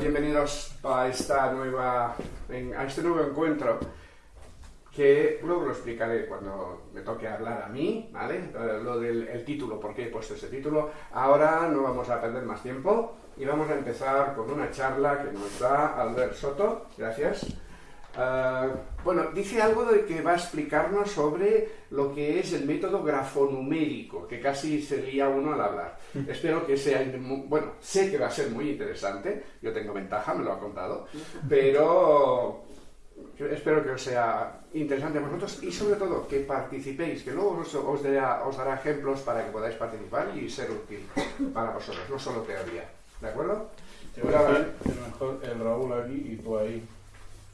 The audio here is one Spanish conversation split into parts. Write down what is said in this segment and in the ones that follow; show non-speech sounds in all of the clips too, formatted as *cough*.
bienvenidos a, esta nueva, a este nuevo encuentro que luego lo explicaré cuando me toque hablar a mí, ¿vale? Lo del el título, por qué he puesto ese título. Ahora no vamos a perder más tiempo y vamos a empezar con una charla que nos da Albert Soto. Gracias. Ah, bueno, dice algo de que va a explicarnos sobre lo que es el método grafonumérico, que casi sería uno al hablar. *laughs* Espero que sea, bueno, sé que va a ser muy interesante, yo tengo ventaja, me lo ha contado, *laughs* pero espero que os sea interesante para vosotros y sobre todo que participéis, que luego os, os, dará, ejemplos para que podáis participar y ser útil para vosotros, no solo teoría. ¿De acuerdo? mejor el Raúl aquí y tú ahí.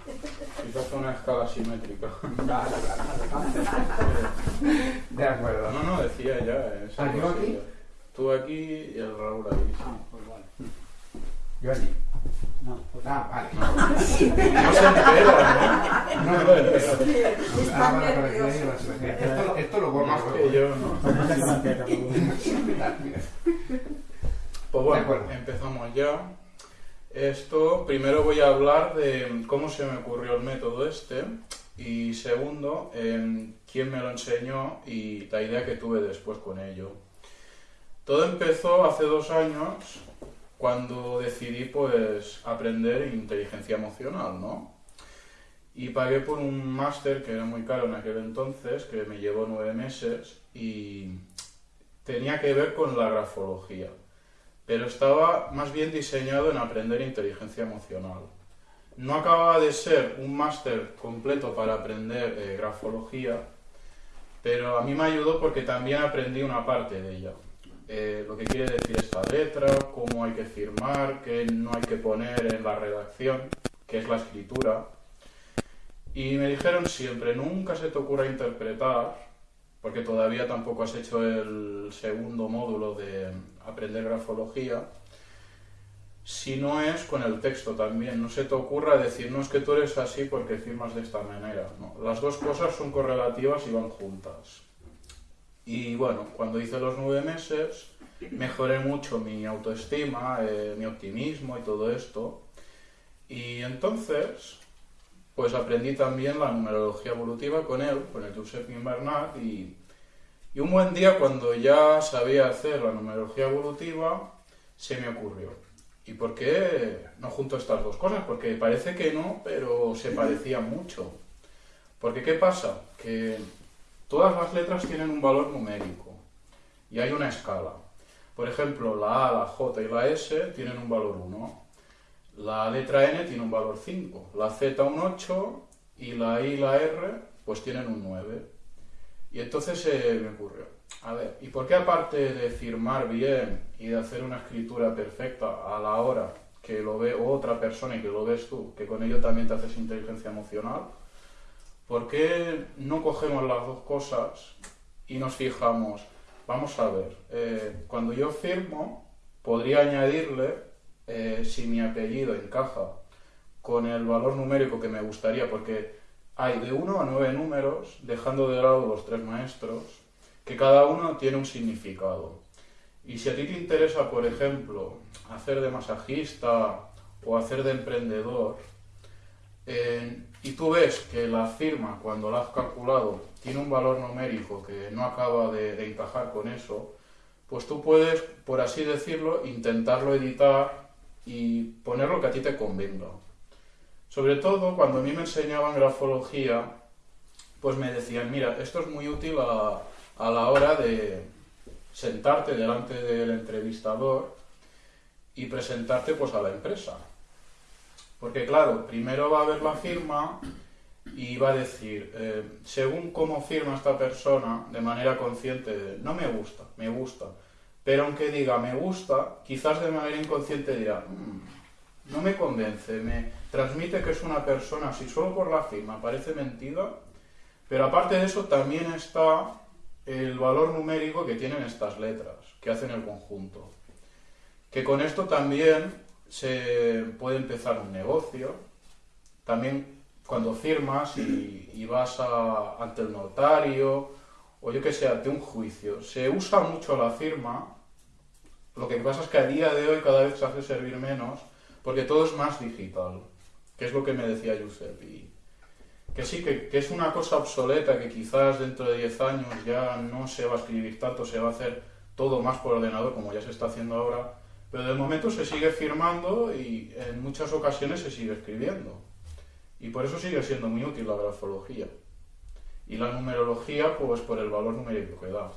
Quizás una escala simétrica. *laughs* De acuerdo. No, no, decía ya. ¿Ah, yo aquí? Tú aquí y el Raúl ahí. Ah, pues vale. Yo allí. No, pues Ah, vale. No se entera, ¿no? No, No lo entera. Ah, vale, vale, Esto, esto lo borro Más luego. que yo, ¿no? *laughs* Mira, mira. Pues De bueno, acuerdo. empezamos ya. Esto, primero voy a hablar de cómo se me ocurrió el método este y segundo, em, quién me lo enseñó y la idea que tuve después con ello. Todo empezó hace dos años cuando decidí pues aprender inteligencia emocional, ¿no? Y pagué por un máster que era muy caro en aquel entonces, que me llevó nueve meses y tenía que ver con la grafología pero estaba más bien diseñado en aprender inteligencia emocional. No acababa de ser un máster completo para aprender eh, grafología, pero a mí me ayudó porque también aprendí una parte de ella. Eh, lo que quiere decir esta letra, cómo hay que firmar, qué no hay que poner en la redacción, que es la escritura. Y me dijeron siempre, nunca se te ocurra interpretar, porque todavía tampoco has hecho el segundo módulo de aprender grafología, si no es con el texto también. No se te ocurra decir, no es que tú eres así porque firmas de esta manera. No, las dos cosas son correlativas y van juntas. Y bueno, cuando hice los nueve meses, mejoré mucho mi autoestima, eh, mi optimismo y todo esto. Y entonces, pues aprendí también la numerología evolutiva con él, con el Josep Bernat, y, y un buen día cuando ya sabía hacer la numerología evolutiva, se me ocurrió. ¿Y por qué no junto estas dos cosas? Porque parece que no, pero se parecían mucho. Porque ¿qué pasa? Que todas las letras tienen un valor numérico y hay una escala. Por ejemplo, la A, la J y la S tienen un valor 1. La letra N tiene un valor 5, la Z un 8 y la I y la R pues tienen un 9. Y entonces se me ocurrió, a ver, ¿y por qué aparte de firmar bien y de hacer una escritura perfecta a la hora que lo ve otra persona y que lo ves tú, que con ello también te haces inteligencia emocional, ¿por qué no cogemos las dos cosas y nos fijamos, vamos a ver, eh, cuando yo firmo, podría añadirle eh, si mi apellido encaja con el valor numérico que me gustaría, porque hay de 1 a 9 números, dejando de lado los tres maestros, que cada uno tiene un significado. Y si a ti te interesa, por ejemplo, hacer de masajista o hacer de emprendedor, eh, y tú ves que la firma, cuando la has calculado, tiene un valor numérico que no acaba de, de encajar con eso, pues tú puedes, por así decirlo, intentarlo editar y poner lo que a ti te convenga. Sobre todo cuando a mí me enseñaban grafología, pues me decían, mira, esto es muy útil a, a la hora de sentarte delante del entrevistador y presentarte pues a la empresa. Porque claro, primero va a ver la firma y va a decir, eh, según cómo firma esta persona, de manera consciente, no me gusta, me gusta. Pero aunque diga me gusta, quizás de manera inconsciente dirá, "Mm, no me convence, me transmite que es una persona, si solo por la firma parece mentira, pero aparte de eso también está el valor numérico que tienen estas letras, que hacen el conjunto. Que con esto también se puede empezar un negocio, también cuando firmas y, vas ante el notario, o yo que sé, ante un juicio, se usa mucho la firma, lo que pasa es que a día de hoy cada vez se hace servir menos porque todo es más digital, que es lo que me decía Josep. Y que sí, que, que es una cosa obsoleta, que quizás dentro de 10 años ya no se va a escribir tanto, se va a hacer todo más por ordenador, como ya se está haciendo ahora, pero de momento se sigue firmando y en muchas ocasiones se sigue escribiendo. Y por eso sigue siendo muy útil la grafología. Y la numerología, pues por el valor numérico que da.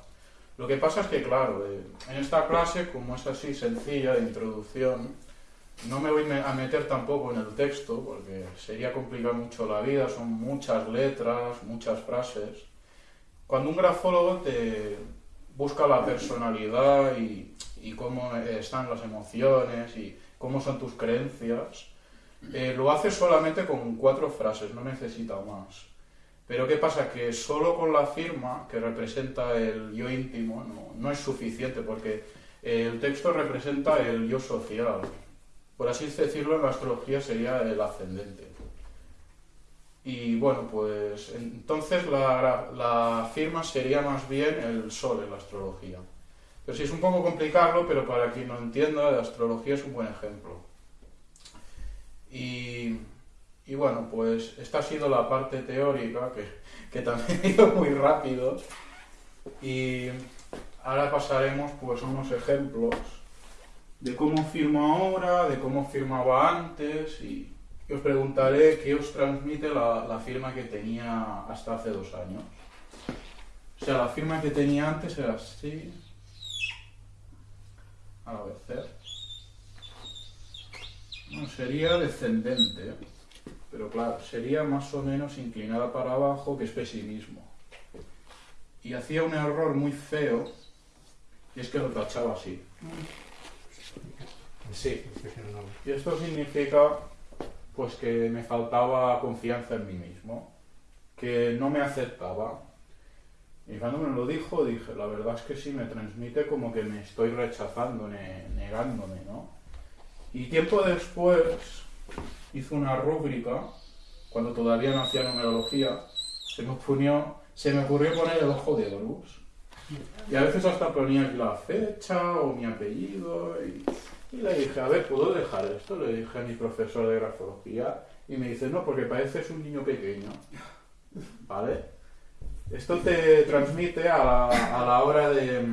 Lo que pasa es que, claro, eh, en esta clase, como es así sencilla de introducción, no me voy a meter tampoco en el texto, porque sería complicar mucho la vida, son muchas letras, muchas frases. Cuando un grafólogo te busca la personalidad y, cómo están las emociones y cómo son tus creencias, eh, lo hace solamente con cuatro frases, no necesita más. Pero ¿qué pasa? Que solo con la firma, que representa el yo íntimo, no, no es suficiente, porque el texto representa el yo social. Por así decirlo, en la astrología sería el ascendente. Y bueno, pues entonces la, la firma sería más bien el sol en la astrología. Pero sí es un poco complicarlo, pero para quien no entienda, la astrología es un buen ejemplo. Y, y bueno, pues esta ha sido la parte teórica, que, que también *laughs* ha ido muy rápido. Y ahora pasaremos pues a unos ejemplos de cómo firmo ahora, de cómo firmaba antes y, os preguntaré qué os transmite la, la, firma que tenía hasta hace dos años. O sea, la firma que tenía antes era así. A ver, bueno, sería descendente, pero claro, sería más o menos inclinada para abajo, que es pesimismo. Y hacía un error muy feo, y es que lo tachaba así. Sí. Y esto significa pues que me faltaba confianza en mí mismo, que no me aceptaba. Y cuando me lo dijo, dije, la verdad es que sí, me transmite como que me estoy rechazando, ne negándome, ¿no? Y tiempo después hizo una rúbrica, cuando todavía no hacía numerología, se me, ocurrió, se me ocurrió poner el ojo de Horus. Y a veces hasta ponía la fecha o mi apellido. Y, y, le dije, a ver, ¿puedo dejar esto? Le dije a mi profesor de grafología. Y me dice, no, porque pareces un niño pequeño. ¿Vale? Esto te transmite a la, a la hora de,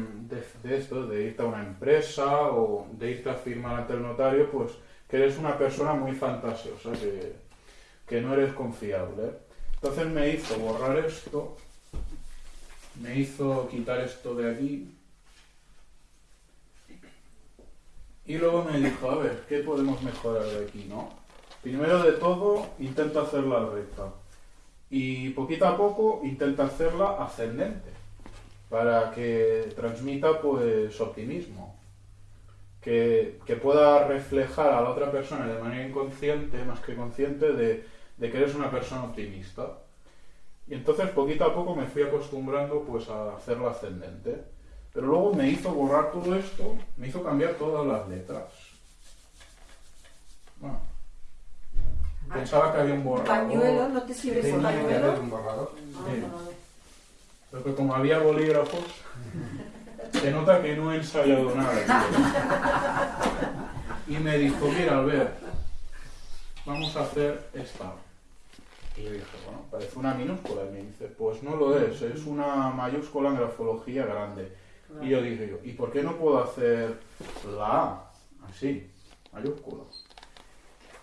de, esto, de irte a una empresa o de irte a firmar ante el notario, pues que eres una persona muy fantasiosa, que, que no eres confiable. Entonces me hizo borrar esto, me hizo quitar esto de aquí y luego me dijo, a ver, ¿qué podemos mejorar de aquí, no? Primero de todo, intento hacerla recta. Y poquito a poco intenta hacerla ascendente para que transmita pues optimismo. Que, que, pueda reflejar a la otra persona de manera inconsciente más que consciente de, de, que eres una persona optimista. Y entonces poquito a poco me fui acostumbrando pues a hacerla ascendente pero luego me hizo borrar todo esto me hizo cambiar todas las letras bueno Pensaba que había un borrador. ¿Pañuelo? ¿No te sirve ese pañuelo? un borrador? Ah, Sí. no, no. Pero que como había bolígrafos, se nota que no he ensayado nada. tío. Y me dijo, mira, Albert, vamos a hacer esta. Y yo dije, bueno, parece una minúscula. Y me dice, pues no lo es, es una mayúscula en grafología grande. Y yo dije yo, ¿y por qué no puedo hacer la A? Así, mayúscula.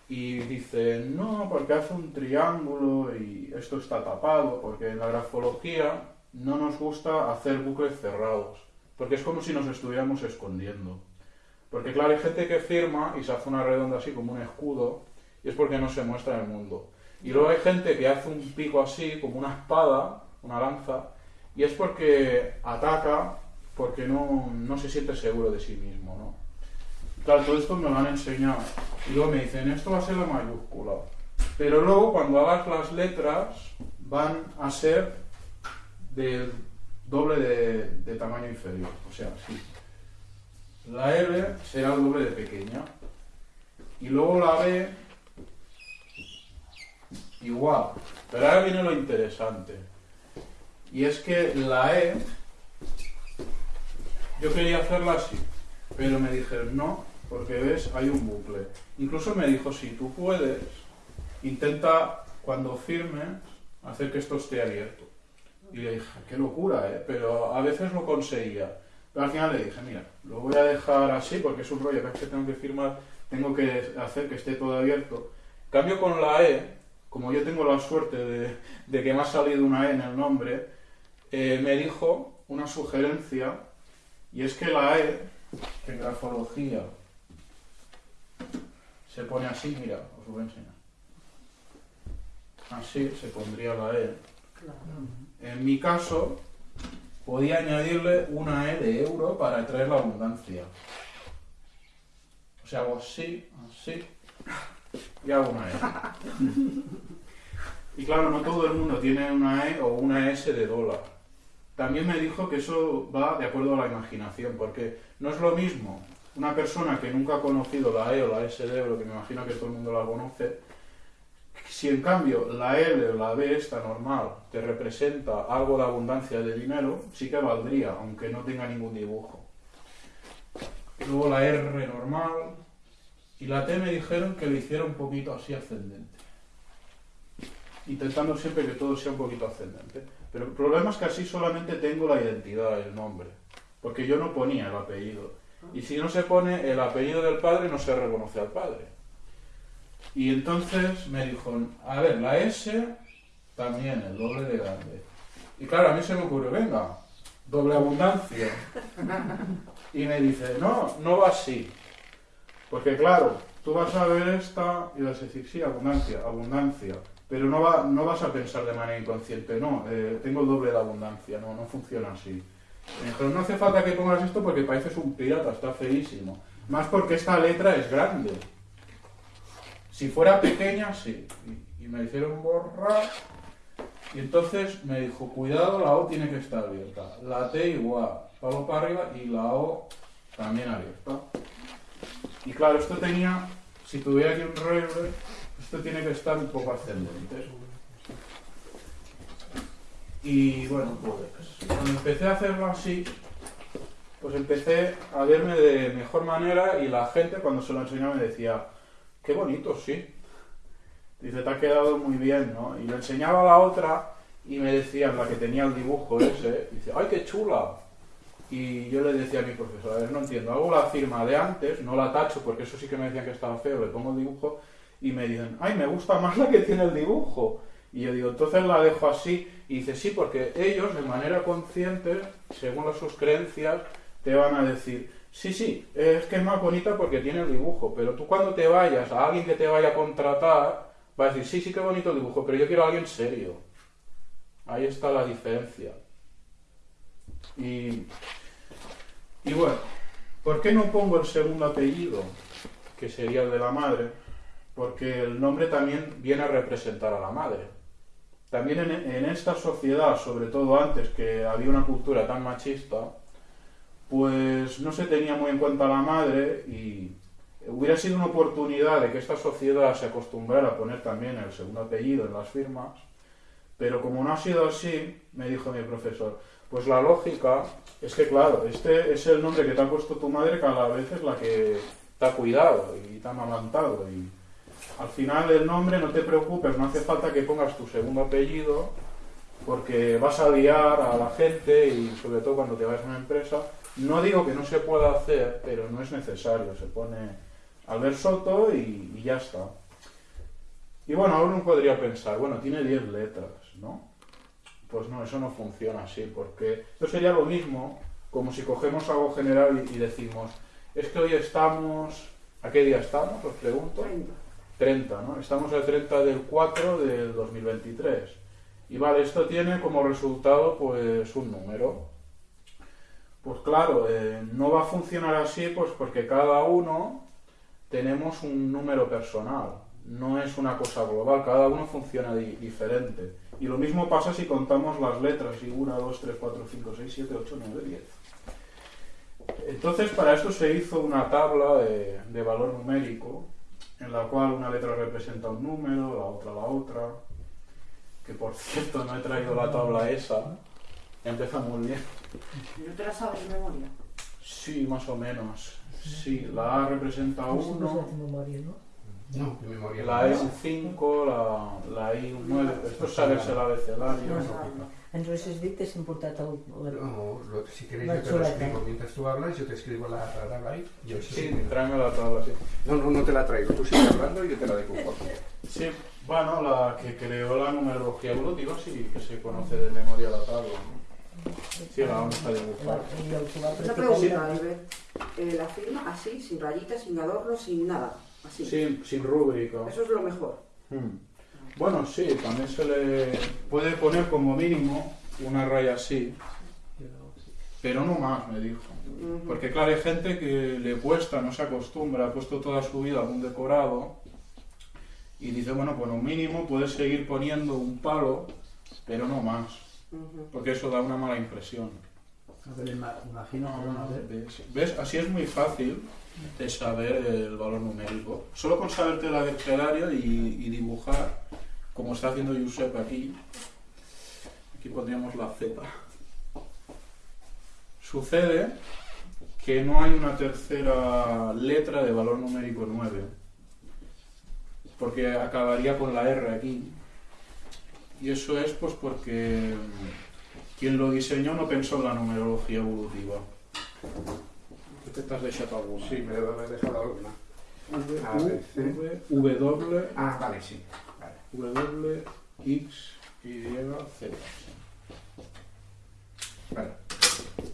Y dice, no, porque hace un triángulo y esto está tapado, porque en la grafología no nos gusta hacer bucles cerrados, porque es como si nos estuviéramos escondiendo. Porque claro, hay gente que firma y se hace una redonda así como un escudo, y es porque no se muestra en el mundo. Y luego hay gente que hace un pico así, como una espada, una lanza, y es porque ataca, porque no, no se siente seguro de sí mismo, ¿no? Claro, todo esto me lo han enseñado. Y luego me dicen, esto va a ser la mayúscula. Pero luego, cuando hagas las letras, van a ser del doble de, tamaño inferior. O sea, así. La L será el doble de pequeña. Y luego la B, igual. Pero ahora viene lo interesante. Y es que la E, yo quería hacerla así. Pero me dijeron, no, porque ves, hay un bucle. Incluso me dijo, si tú puedes, intenta cuando firmes hacer que esto esté abierto. Y le dije, qué locura, ¿eh? Pero a veces lo conseguía. Pero al final le dije, mira, lo voy a dejar así porque es un rollo, es que tengo que firmar, tengo que hacer que esté todo abierto. Cambio con la E, como yo tengo la suerte de, de que me ha salido una E en el nombre, eh, me dijo una sugerencia, y es que la E, en grafología, se pone así, mira, os lo voy a enseñar. Así se pondría la E. En mi caso, podía añadirle una E de euro para traer la abundancia. O sea, hago así, así, y hago una E. *laughs* Y claro, no todo el mundo tiene una E o una S de dólar. También me dijo que eso va de acuerdo a la imaginación, porque no es lo mismo una persona que nunca ha conocido la E o la S de euro, que me imagino que todo el mundo la conoce, si en cambio la L o la B esta normal te representa algo de abundancia de dinero, sí que valdría, aunque no tenga ningún dibujo. Luego la R normal y la T me dijeron que le hiciera un poquito así ascendente. Intentando siempre que todo sea un poquito ascendente. Pero el problema es que así solamente tengo la identidad, el nombre. Porque yo no ponía el apellido. Y si no se pone el apellido del padre, no se reconoce al padre. Y entonces me dijo, a ver, la S también, el doble de grande. Y claro, a mí se me ocurrió, venga, doble abundancia. *laughs* Y me dice, no, no va así. Porque claro, tú vas a ver esta y vas a decir, sí, abundancia, abundancia. Pero no, va, no vas a pensar de manera inconsciente, no, eh, tengo el doble de abundancia, no, no funciona así. Me dijeron, no hace falta que pongas esto porque pareces un pirata, está feísimo. Más porque esta letra es grande. Si fuera pequeña, sí. Y, me hicieron borrar. Y entonces me dijo, cuidado, la O tiene que estar abierta. La T igual, palo para arriba y la O también abierta. Y claro, esto tenía, si tuviera aquí un revés, esto tiene que estar un poco ascendente. Y bueno, pues cuando empecé a hacerlo así, pues empecé a verme de mejor manera y la gente cuando se lo enseñaba me decía, qué bonito, sí. Dice, te ha quedado muy bien, ¿no? Y lo enseñaba a la otra y me decía, la que tenía el dibujo ese, dice, ¡ay, qué chula! Y yo le decía a mi profesor, a ver, no entiendo, hago la firma de antes, no la tacho porque eso sí que me decían que estaba feo, le pongo el dibujo y me dicen, ¡ay, me gusta más la que tiene el dibujo! Y yo digo, entonces la dejo así. Y dice, sí, porque ellos de manera consciente, según sus creencias, te van a decir, sí, sí, es que es más bonita porque tiene el dibujo, pero tú cuando te vayas a alguien que te vaya a contratar, va a decir, sí, sí, qué bonito el dibujo, pero yo quiero a alguien serio. Ahí está la diferencia. Y, y bueno, ¿por qué no pongo el segundo apellido, que sería el de la madre? Porque el nombre también viene a representar a la madre. También en, en esta sociedad, sobre todo antes que había una cultura tan machista, pues no se tenía muy en cuenta la madre y hubiera sido una oportunidad de que esta sociedad se acostumbrara a poner también el segundo apellido en las firmas, pero como no ha sido así, me dijo mi profesor, pues la lógica es que claro, este es el nombre que te ha puesto tu madre cada vez es la que te ha cuidado y te ha amamantado y al final el nombre no te preocupes, no hace falta que pongas tu segundo apellido porque vas a liar a la gente y sobre todo cuando te vas a una empresa no digo que no se pueda hacer, pero no es necesario. Se pone Albert Soto y, ya está. Y bueno, ahora uno podría pensar, bueno, tiene 10 letras, ¿no? Pues no, eso no funciona así, porque esto sería lo mismo como si cogemos algo general y, decimos, es que hoy estamos, ¿a qué día estamos? Os pregunto. 30. 30, ¿no? Estamos el 30 del 4 del 2023. Y vale, esto tiene como resultado pues un número. Pues claro, eh, no va a funcionar así pues porque cada uno tenemos un número personal, no es una cosa global, cada uno funciona di- diferente. Y lo mismo pasa si contamos las letras, y 1, 2, 3, 4, 5, 6, 7, 8, 9, 10. Entonces para esto se hizo una tabla de valor numérico, en la cual una letra representa un número, la otra la otra, que por cierto no he traído la tabla esa, empezamos bien. ¿No te la sabes de memoria? Sí, más o menos. Sí, la A representa No se 1, hace memoria, ¿no? No, mi memoria. la E un 5, la, la I un 9. Esto es saberse el abecedario. Entonces has dit que s'ha importat el... la- No, lo- si queréis La yo te lo escribo mientras tú hablas, yo te escribo la la tabla ahí. Yo Sí, sí. tráeme la tabla, sí. No, no, no te la traigo. Tú sigues hablando y yo te la dejo. Sí, bueno, la que creó la numerología evolutiva sí que se conoce de memoria la tabla. ¿no? Sí, la vamos a dibujar. Una pregunta, Albert. Eh, la firma así, sin rayitas, sin adornos, sin nada. Así. Sin, sin rúbrica. Eso es lo mejor. Hmm. Bueno, sí, también se le puede poner como mínimo una raya así, pero no más, me dijo. Porque claro, hay gente que le cuesta, no se acostumbra, ha puesto toda su vida algún decorado y dice, bueno, pues un mínimo puedes seguir poniendo un palo, pero no más, porque eso da una mala impresión. A ver, ima- imagino, no. ¿Ves? ¿Ves? Así es muy fácil de saber el valor numérico. Solo con saberte el abecedario y, y dibujar, como está haciendo Josep aquí. Aquí pondríamos la Z. Sucede que no hay una tercera letra de valor numérico 9, porque acabaría con la R aquí. Y eso es pues porque quien lo diseñó no pensó en la numerología evolutiva. ¿Qué te has dejado alguna? Sí, me he dejado alguna. V, A, B, C. V, W, Ah, vale, sí. Vale. W, X, Y, Z. Vale.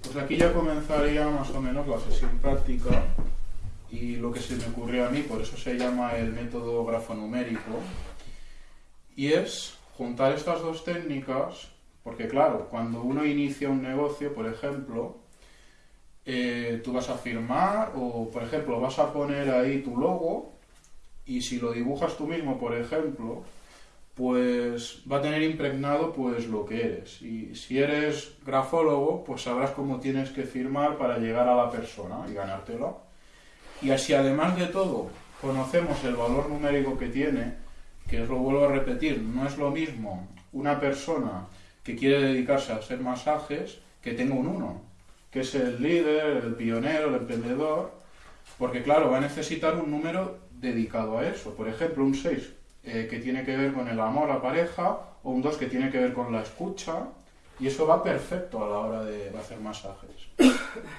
Pues aquí ya comenzaría más o menos la sesión práctica y lo que se me ocurrió a mí, por eso se llama el método grafonumérico, y es juntar estas dos técnicas, porque claro, cuando uno inicia un negocio, por ejemplo, eh, tú vas a firmar o, por ejemplo, vas a poner ahí tu logo y si lo dibujas tú mismo, por ejemplo, pues va a tener impregnado pues lo que eres. Y si eres grafólogo, pues sabrás cómo tienes que firmar para llegar a la persona y ganártela. Y así además de todo conocemos el valor numérico que tiene, que os lo vuelvo a repetir, no es lo mismo una persona que quiere dedicarse a hacer masajes que tenga un 1, que es el líder, el pionero, el emprendedor, porque claro, va a necesitar un número dedicado a eso. Por ejemplo, un 6 eh, que tiene que ver con el amor, la pareja, o un 2 que tiene que ver con la escucha, y eso va perfecto a la hora de, hacer masajes.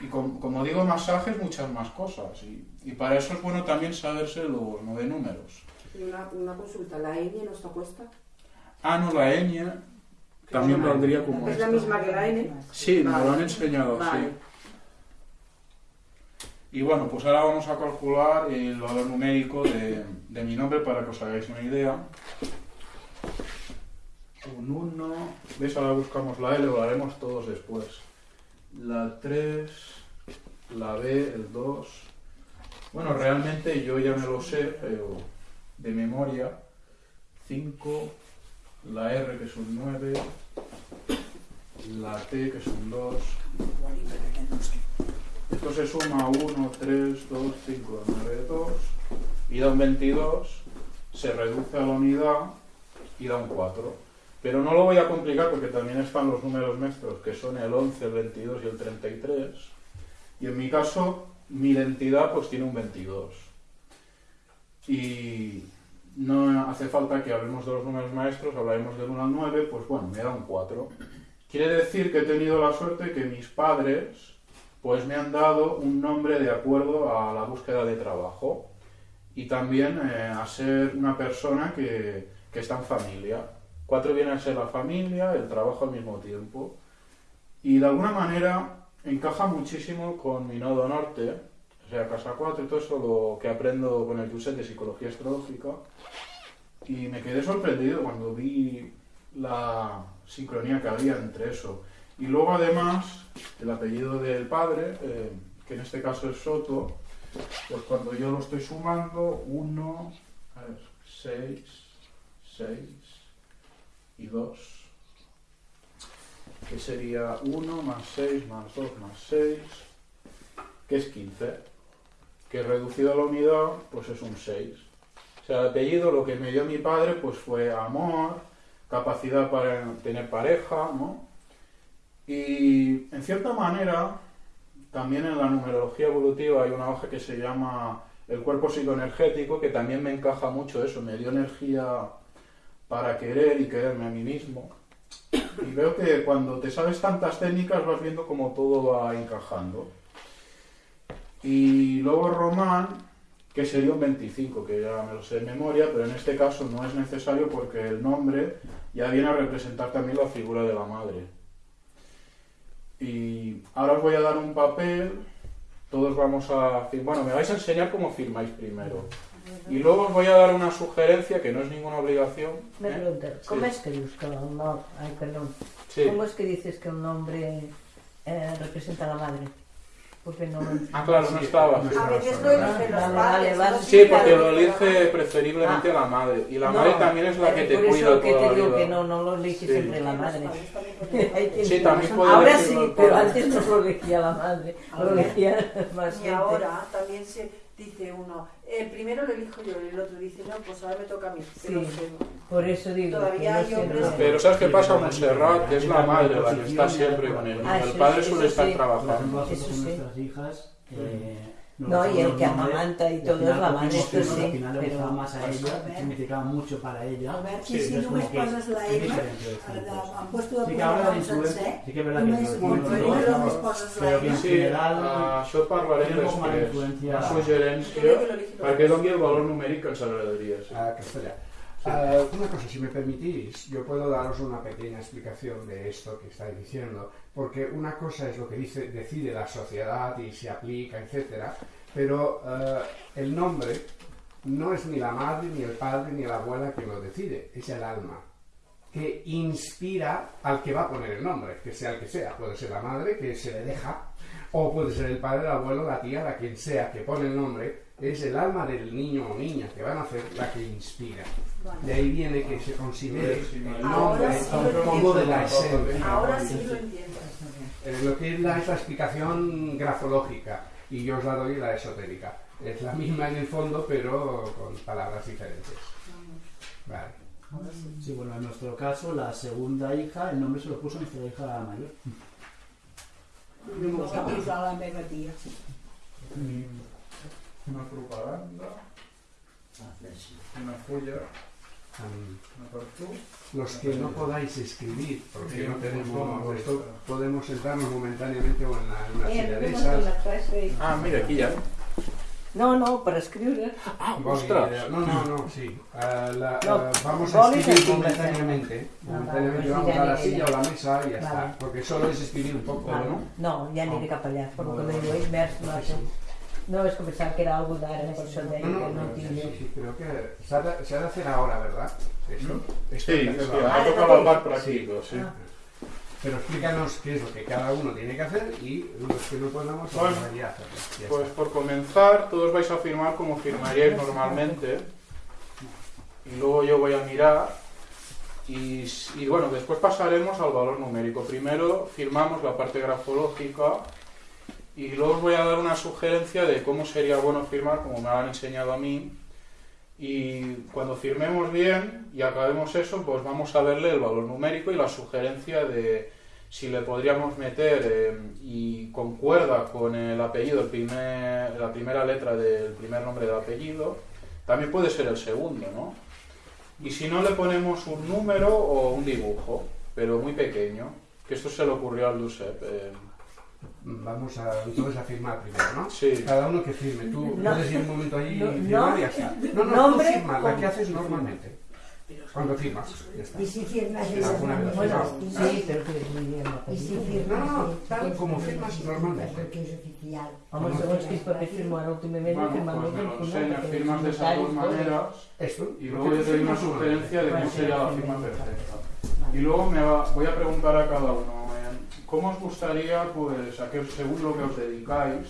Y com- como digo, masajes, muchas más cosas. Y, y para eso es bueno también saberse los nueve números. Y una, una consulta, ¿la ñ no está puesta? Ah, no, la ñ también valdría como ¿Es la esta. misma que la n? Sí, me lo han enseñado, Vale. sí. Y bueno, pues ahora vamos a calcular el valor numérico de, de mi nombre para que os hagáis una idea. Un 1, ¿ves? Ahora buscamos la L, lo haremos todos después. La 3, la B, el 2. Bueno, realmente yo ya me lo sé, pero de memoria. 5, la R que es un 9, la T que es un 2. Esto se suma 1, 3, 2, 5, 9, 2 y da un 22, se reduce a la unidad y da un 4. Pero no lo voy a complicar porque también están los números maestros que son el 11, el 22 y el 33. Y en mi caso, mi identidad pues tiene un 22. Y no hace falta que hablemos de los números maestros, hablaremos del 1 al 9, pues bueno, me da un 4. Quiere decir que he tenido la suerte que mis padres pues me han dado un nombre de acuerdo a la búsqueda de trabajo y también eh, a ser una persona que, que está en familia. Cuatro viene a ser la familia, el trabajo al mismo tiempo. Y de alguna manera encaja muchísimo con mi nodo norte, o sea, casa 4 y todo eso lo que aprendo con el Yuset de psicología astrológica. Y me quedé sorprendido cuando vi la sincronía que había entre eso. Y luego además el apellido del padre, eh, que en este caso es Soto, pues cuando yo lo estoy sumando, 1, 6, 6 y 2, que sería 1 más 6 más 2 más 6, que es 15, que reducido a la unidad, pues es un 6. O sea, el apellido lo que me dio mi padre pues fue amor, capacidad para tener pareja, ¿no? Y en cierta manera también en la numerología evolutiva hay una hoja que se llama el cuerpo psicoenergético, que también me encaja mucho eso, me dio energía para querer y quererme a mí mismo. Y veo que cuando te sabes tantas técnicas vas viendo cómo todo va encajando. Y luego Román, que sería un 25, que ya me lo sé de memoria, pero en este caso no es necesario porque el nombre ya viene a representar también la figura de la madre. Y ahora os voy a dar un papel, todos vamos a... Bueno, me vais a enseñar cómo firmáis primero. Y luego os voy a dar una sugerencia que no es ninguna obligación. Me ¿eh? ¿cómo Sí. es que que el nombre... Ay, perdón. Sí. ¿Cómo es que dices que un nombre eh, representa a la madre? Porque no lo Ah, claro, no estaba. no sí. A veces lo Ah, eligen los padres. no. Sí, porque lo elige preferiblemente la madre. Y la No, madre también es la que te cuida que toda te la digo vida. que no, no lo elige Sí. siempre la madre. también *laughs* Sí, puede Ahora sí, pero antes no lo elegía la madre, lo elegía *laughs* más Y gente. ahora también se dice uno, el primero lo elijo yo, y el otro dice, no, pues ahora me toca a mí. Sí. Por eso digo Todavía hay hombres Pero ¿sabes qué pasa? Montserrat, que es la madre la que está siempre con el niño. Ah, El padre sí, suele estar trabajando. nosotros Eso con sí. nuestras hijas. eh, No, y el que amamanta y todo final es la madre, esto sí, Al final le pero- gustaba más a ella, significaba mucho para ella. Albert, Sí, si es només poses la M, de- pues. han puesto programa influencia, sencer, només, només poses la M. Sí, això parlarem de després. perquè doni el valor numèric que ens agradaria. Sí. a castellà. Ah, una cosa, si me permitís, yo puedo daros una pequeña explicación de esto que estáis diciendo, porque una cosa es lo que dice, decide la sociedad y se aplica, etcétera, pero ah, el nombre no es ni la madre, ni el padre, ni la abuela que lo decide, es el alma que inspira al que va a poner el nombre, que sea el que sea. Puede ser la madre que se le deja, o puede ser el padre, el abuelo, la tía, la quien sea que pone el nombre. Es el alma del niño o niña que van a hacer la que inspira. De ahí viene que se considere el nombre sí como de la esencia. Ahora sí lo entiendo. Eh, lo que es la, es la explicación grafológica y yo os la doy la esotérica. Es la misma en el fondo, pero con palabras diferentes. Vale. Sí, bueno, en nuestro caso, la segunda hija, el nombre se lo puso nuestra hija mayor. No me'l va Una propaganda, una tu. los que no podáis escribir, porque Sí, no tenemos podemos, esto, claro. podemos sentarnos momentáneamente o en, la- una Eh, silla de esas. Ah, mira, aquí ja. No, no, para escriure. Ah, ostres! eh, No, no, no, sí. Ah, la- No, ah, vamos a escribir momentáneamente. Ah, Momentáneamente vale, vamos sí, a ya la silla ya. o la mesa y ya Vale. está. Porque solo es escribir un poco, Vale. ¿no? No, ja aniré cap allà, per lo que bé. diu Sí. No, és que pensava que era algo d'ara, per això deia No, no, que no no, sí, sí, sí, creo que se ha, de, se ha de hacer ahora, ¿verdad? Eso. Esto Sí, que ha tocado la part pràctica, sí. Ah. Pero explícanos qué es lo que cada uno tiene que hacer y los que no podamos hacerlo. Ya Pues está. por comenzar, todos vais a firmar como firmaríais normalmente. Y luego yo voy a mirar. Y, y bueno, después pasaremos al valor numérico. Primero firmamos la parte grafológica. Y luego os voy a dar una sugerencia de cómo sería bueno firmar, como me han enseñado a mí. Y cuando firmemos bien y acabemos eso, pues vamos a verle el valor numérico y la sugerencia de si le podríamos meter eh, y concuerda con el apellido, el primer, la primera letra del primer nombre del apellido, también puede ser el segundo, ¿no? Y si no, le ponemos un número o un dibujo, pero muy pequeño, que esto se le ocurrió al Giuseppe. eh, Vamos a, entonces a firmar primero, ¿no? Sí. Cada uno que firme. Tú No. puedes ir un momento ahí No, y firmar no. y ya está. No, no, Nombre tú firmas, la que haces normalmente. Cuando firmas, ya está. I si firmes Sí, ella alguna vez. Bueno, Sí. sí, però que muy bien I si firmes... No, no, tal como firmas normalmente. Perquè és oficial. Home, segons quins papers firmo ara últimament, Bueno, firmant pues me lo enseñas, firmas de esas dos maneras Esto. y luego yo te doy una Firmas sugerencia de cómo sería la firma perfecta. Y luego me va- voy a preguntar a cada uno, ¿cómo os gustaría, pues, a qué, según lo que os dedicáis?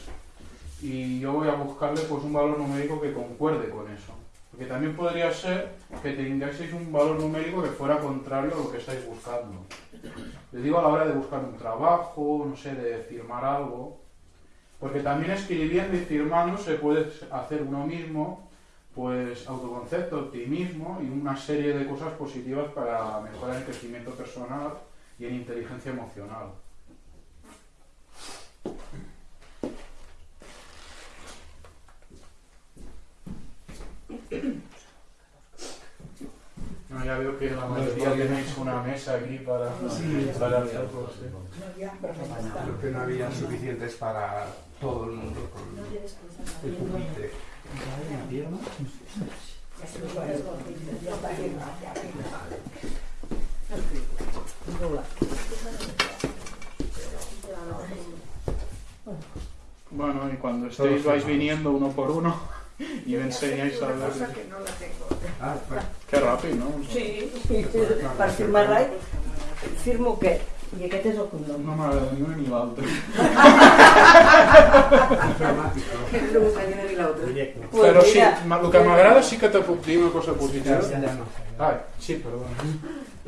Y yo voy a buscarle, pues, un valor numérico que concuerde con eso. Porque también podría ser que tengáis un valor numérico que fuera contrario a lo que estáis buscando. Les digo a la hora de buscar un trabajo, no sé, de firmar algo. Porque también escribiendo y firmando se puede hacer uno mismo, pues, autoconcepto, optimismo y una serie de cosas positivas para mejorar el crecimiento personal y en inteligencia emocional. No, ya veo que la mayoría tenéis una mesa aquí para, sí, para Creo que no había suficientes para todo el mundo con el bueno, y cuando estéis vais viniendo uno por uno y me enseñáis a Una cosa ver. que no la tengo. Ah, bueno. Qué rápido, ¿no? Sí, per firmar-la, firmo què? I aquest és el cognom. No m'agrada ni una ni l'altra. No me salió ni la otra. Directo. Pues Però sí, el que m'agrada sí que te puc dir una cosa positiva. Ay, sí, perdón.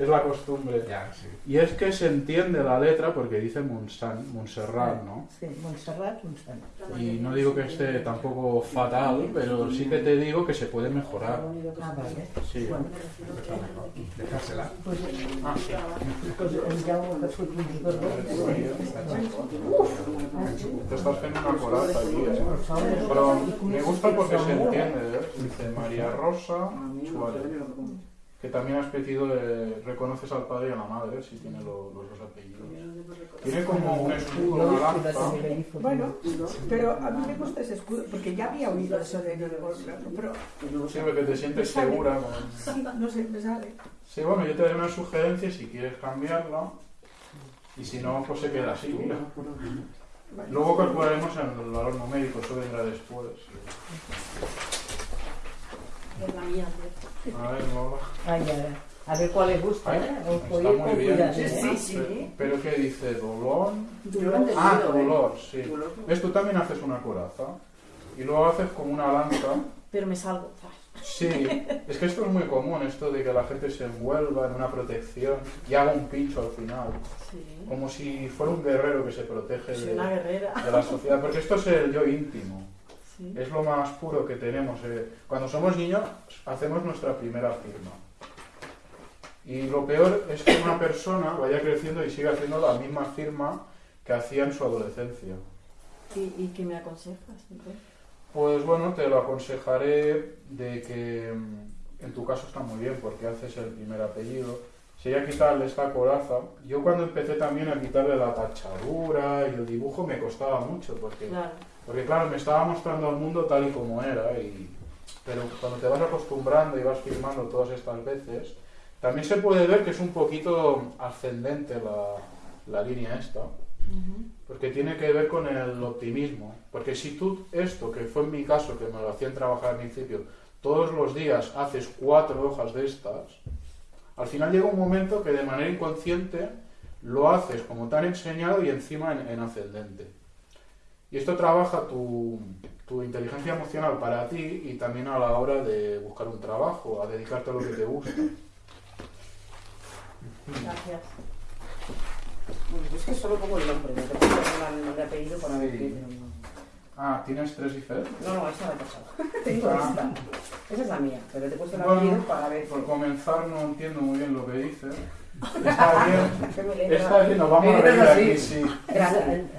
Es la costumbre. Ya, sí. Y es que se entiende la letra porque dice Monsan, Montserrat, ¿no? Sí, Montserrat, Montserrat. Y no digo que esté tampoco fatal, pero sí que te digo que se puede mejorar. Ah, vale. Sí. Bueno, Dejársela. pues, Ah, sí. pues dos Te estás haciendo una coraza aquí, ¿eh? Pero me gusta porque se entiende, ¿eh? Dice María Rosa Suárez. Que también has pedido, eh, reconoces al padre y a la madre, si tiene lo- los dos apellidos. Tiene como un escudo, una lanza. Bueno, pero a mí me gusta ese escudo, porque ya había oído eso de pero Sí, porque te sientes segura. con- sí, no sé, me sale. Sí, bueno, yo te daré una sugerencia si quieres cambiarla. Y si no, pues se queda así, mira. Luego calcularemos el valor numérico, eso vendrá después. Es la mía. A ver, Lola. Ay, a ver. A ver cuál le gusta, ¿eh? Está muy bien. cuidado, Sí, ¿eh? sí, sí. Pero ¿qué dice? ¿Dolor? Ah, ¿eh? dolor, sí. Dolor. ¿Ves? Tú también haces una coraza. Y luego haces como una lanza. Pero me salgo. Sí, es que esto es muy común, esto de que la gente se envuelva en una protección y haga un pincho al final. Sí. Como si fuera un guerrero que se protege Soy de, una guerrera. de la sociedad. Porque esto es el yo íntimo. Sí. Es lo más puro que tenemos. eh. Cuando somos niños hacemos nuestra primera firma. Y lo peor es que una persona vaya creciendo y siga haciendo la misma firma que hacía en su adolescencia. ¿Y, y qué me aconsejas? entonces? Pues bueno, te lo aconsejaré de que mm, en tu caso está muy bien porque haces el primer apellido. Sería quitarle esta coraza. Yo cuando empecé también a quitarle la tachadura y el dibujo me costaba mucho porque Claro. Porque claro, me estaba mostrando al mundo tal y como era, y... pero cuando te vas acostumbrando y vas firmando todas estas veces, también se puede ver que es un poquito ascendente la, la línea esta, porque tiene que ver con el optimismo. Porque si tú esto, que fue en mi caso, que me lo hacían trabajar al principio, todos los días haces cuatro hojas de estas, al final llega un momento que de manera inconsciente lo haces como te han enseñado y encima en, en ascendente. Y esto trabaja tu, tu inteligencia emocional para ti y también a la hora de buscar un trabajo, a dedicarte a lo que te gusta. Gracias. Bueno, es que solo pongo el nombre, me tengo que poner el nombre apellido para ver qué. Ah, ¿tienes tres diferentes? No, no, esa la he pasado. *laughs* *laughs* Tengo Ah. esta. Esa es la mía, pero te he puesto el Bueno, apellido para ver. Por comenzar, no entiendo muy bien lo que dice. Está bien, está bien, nos vamos a reír aquí, sí.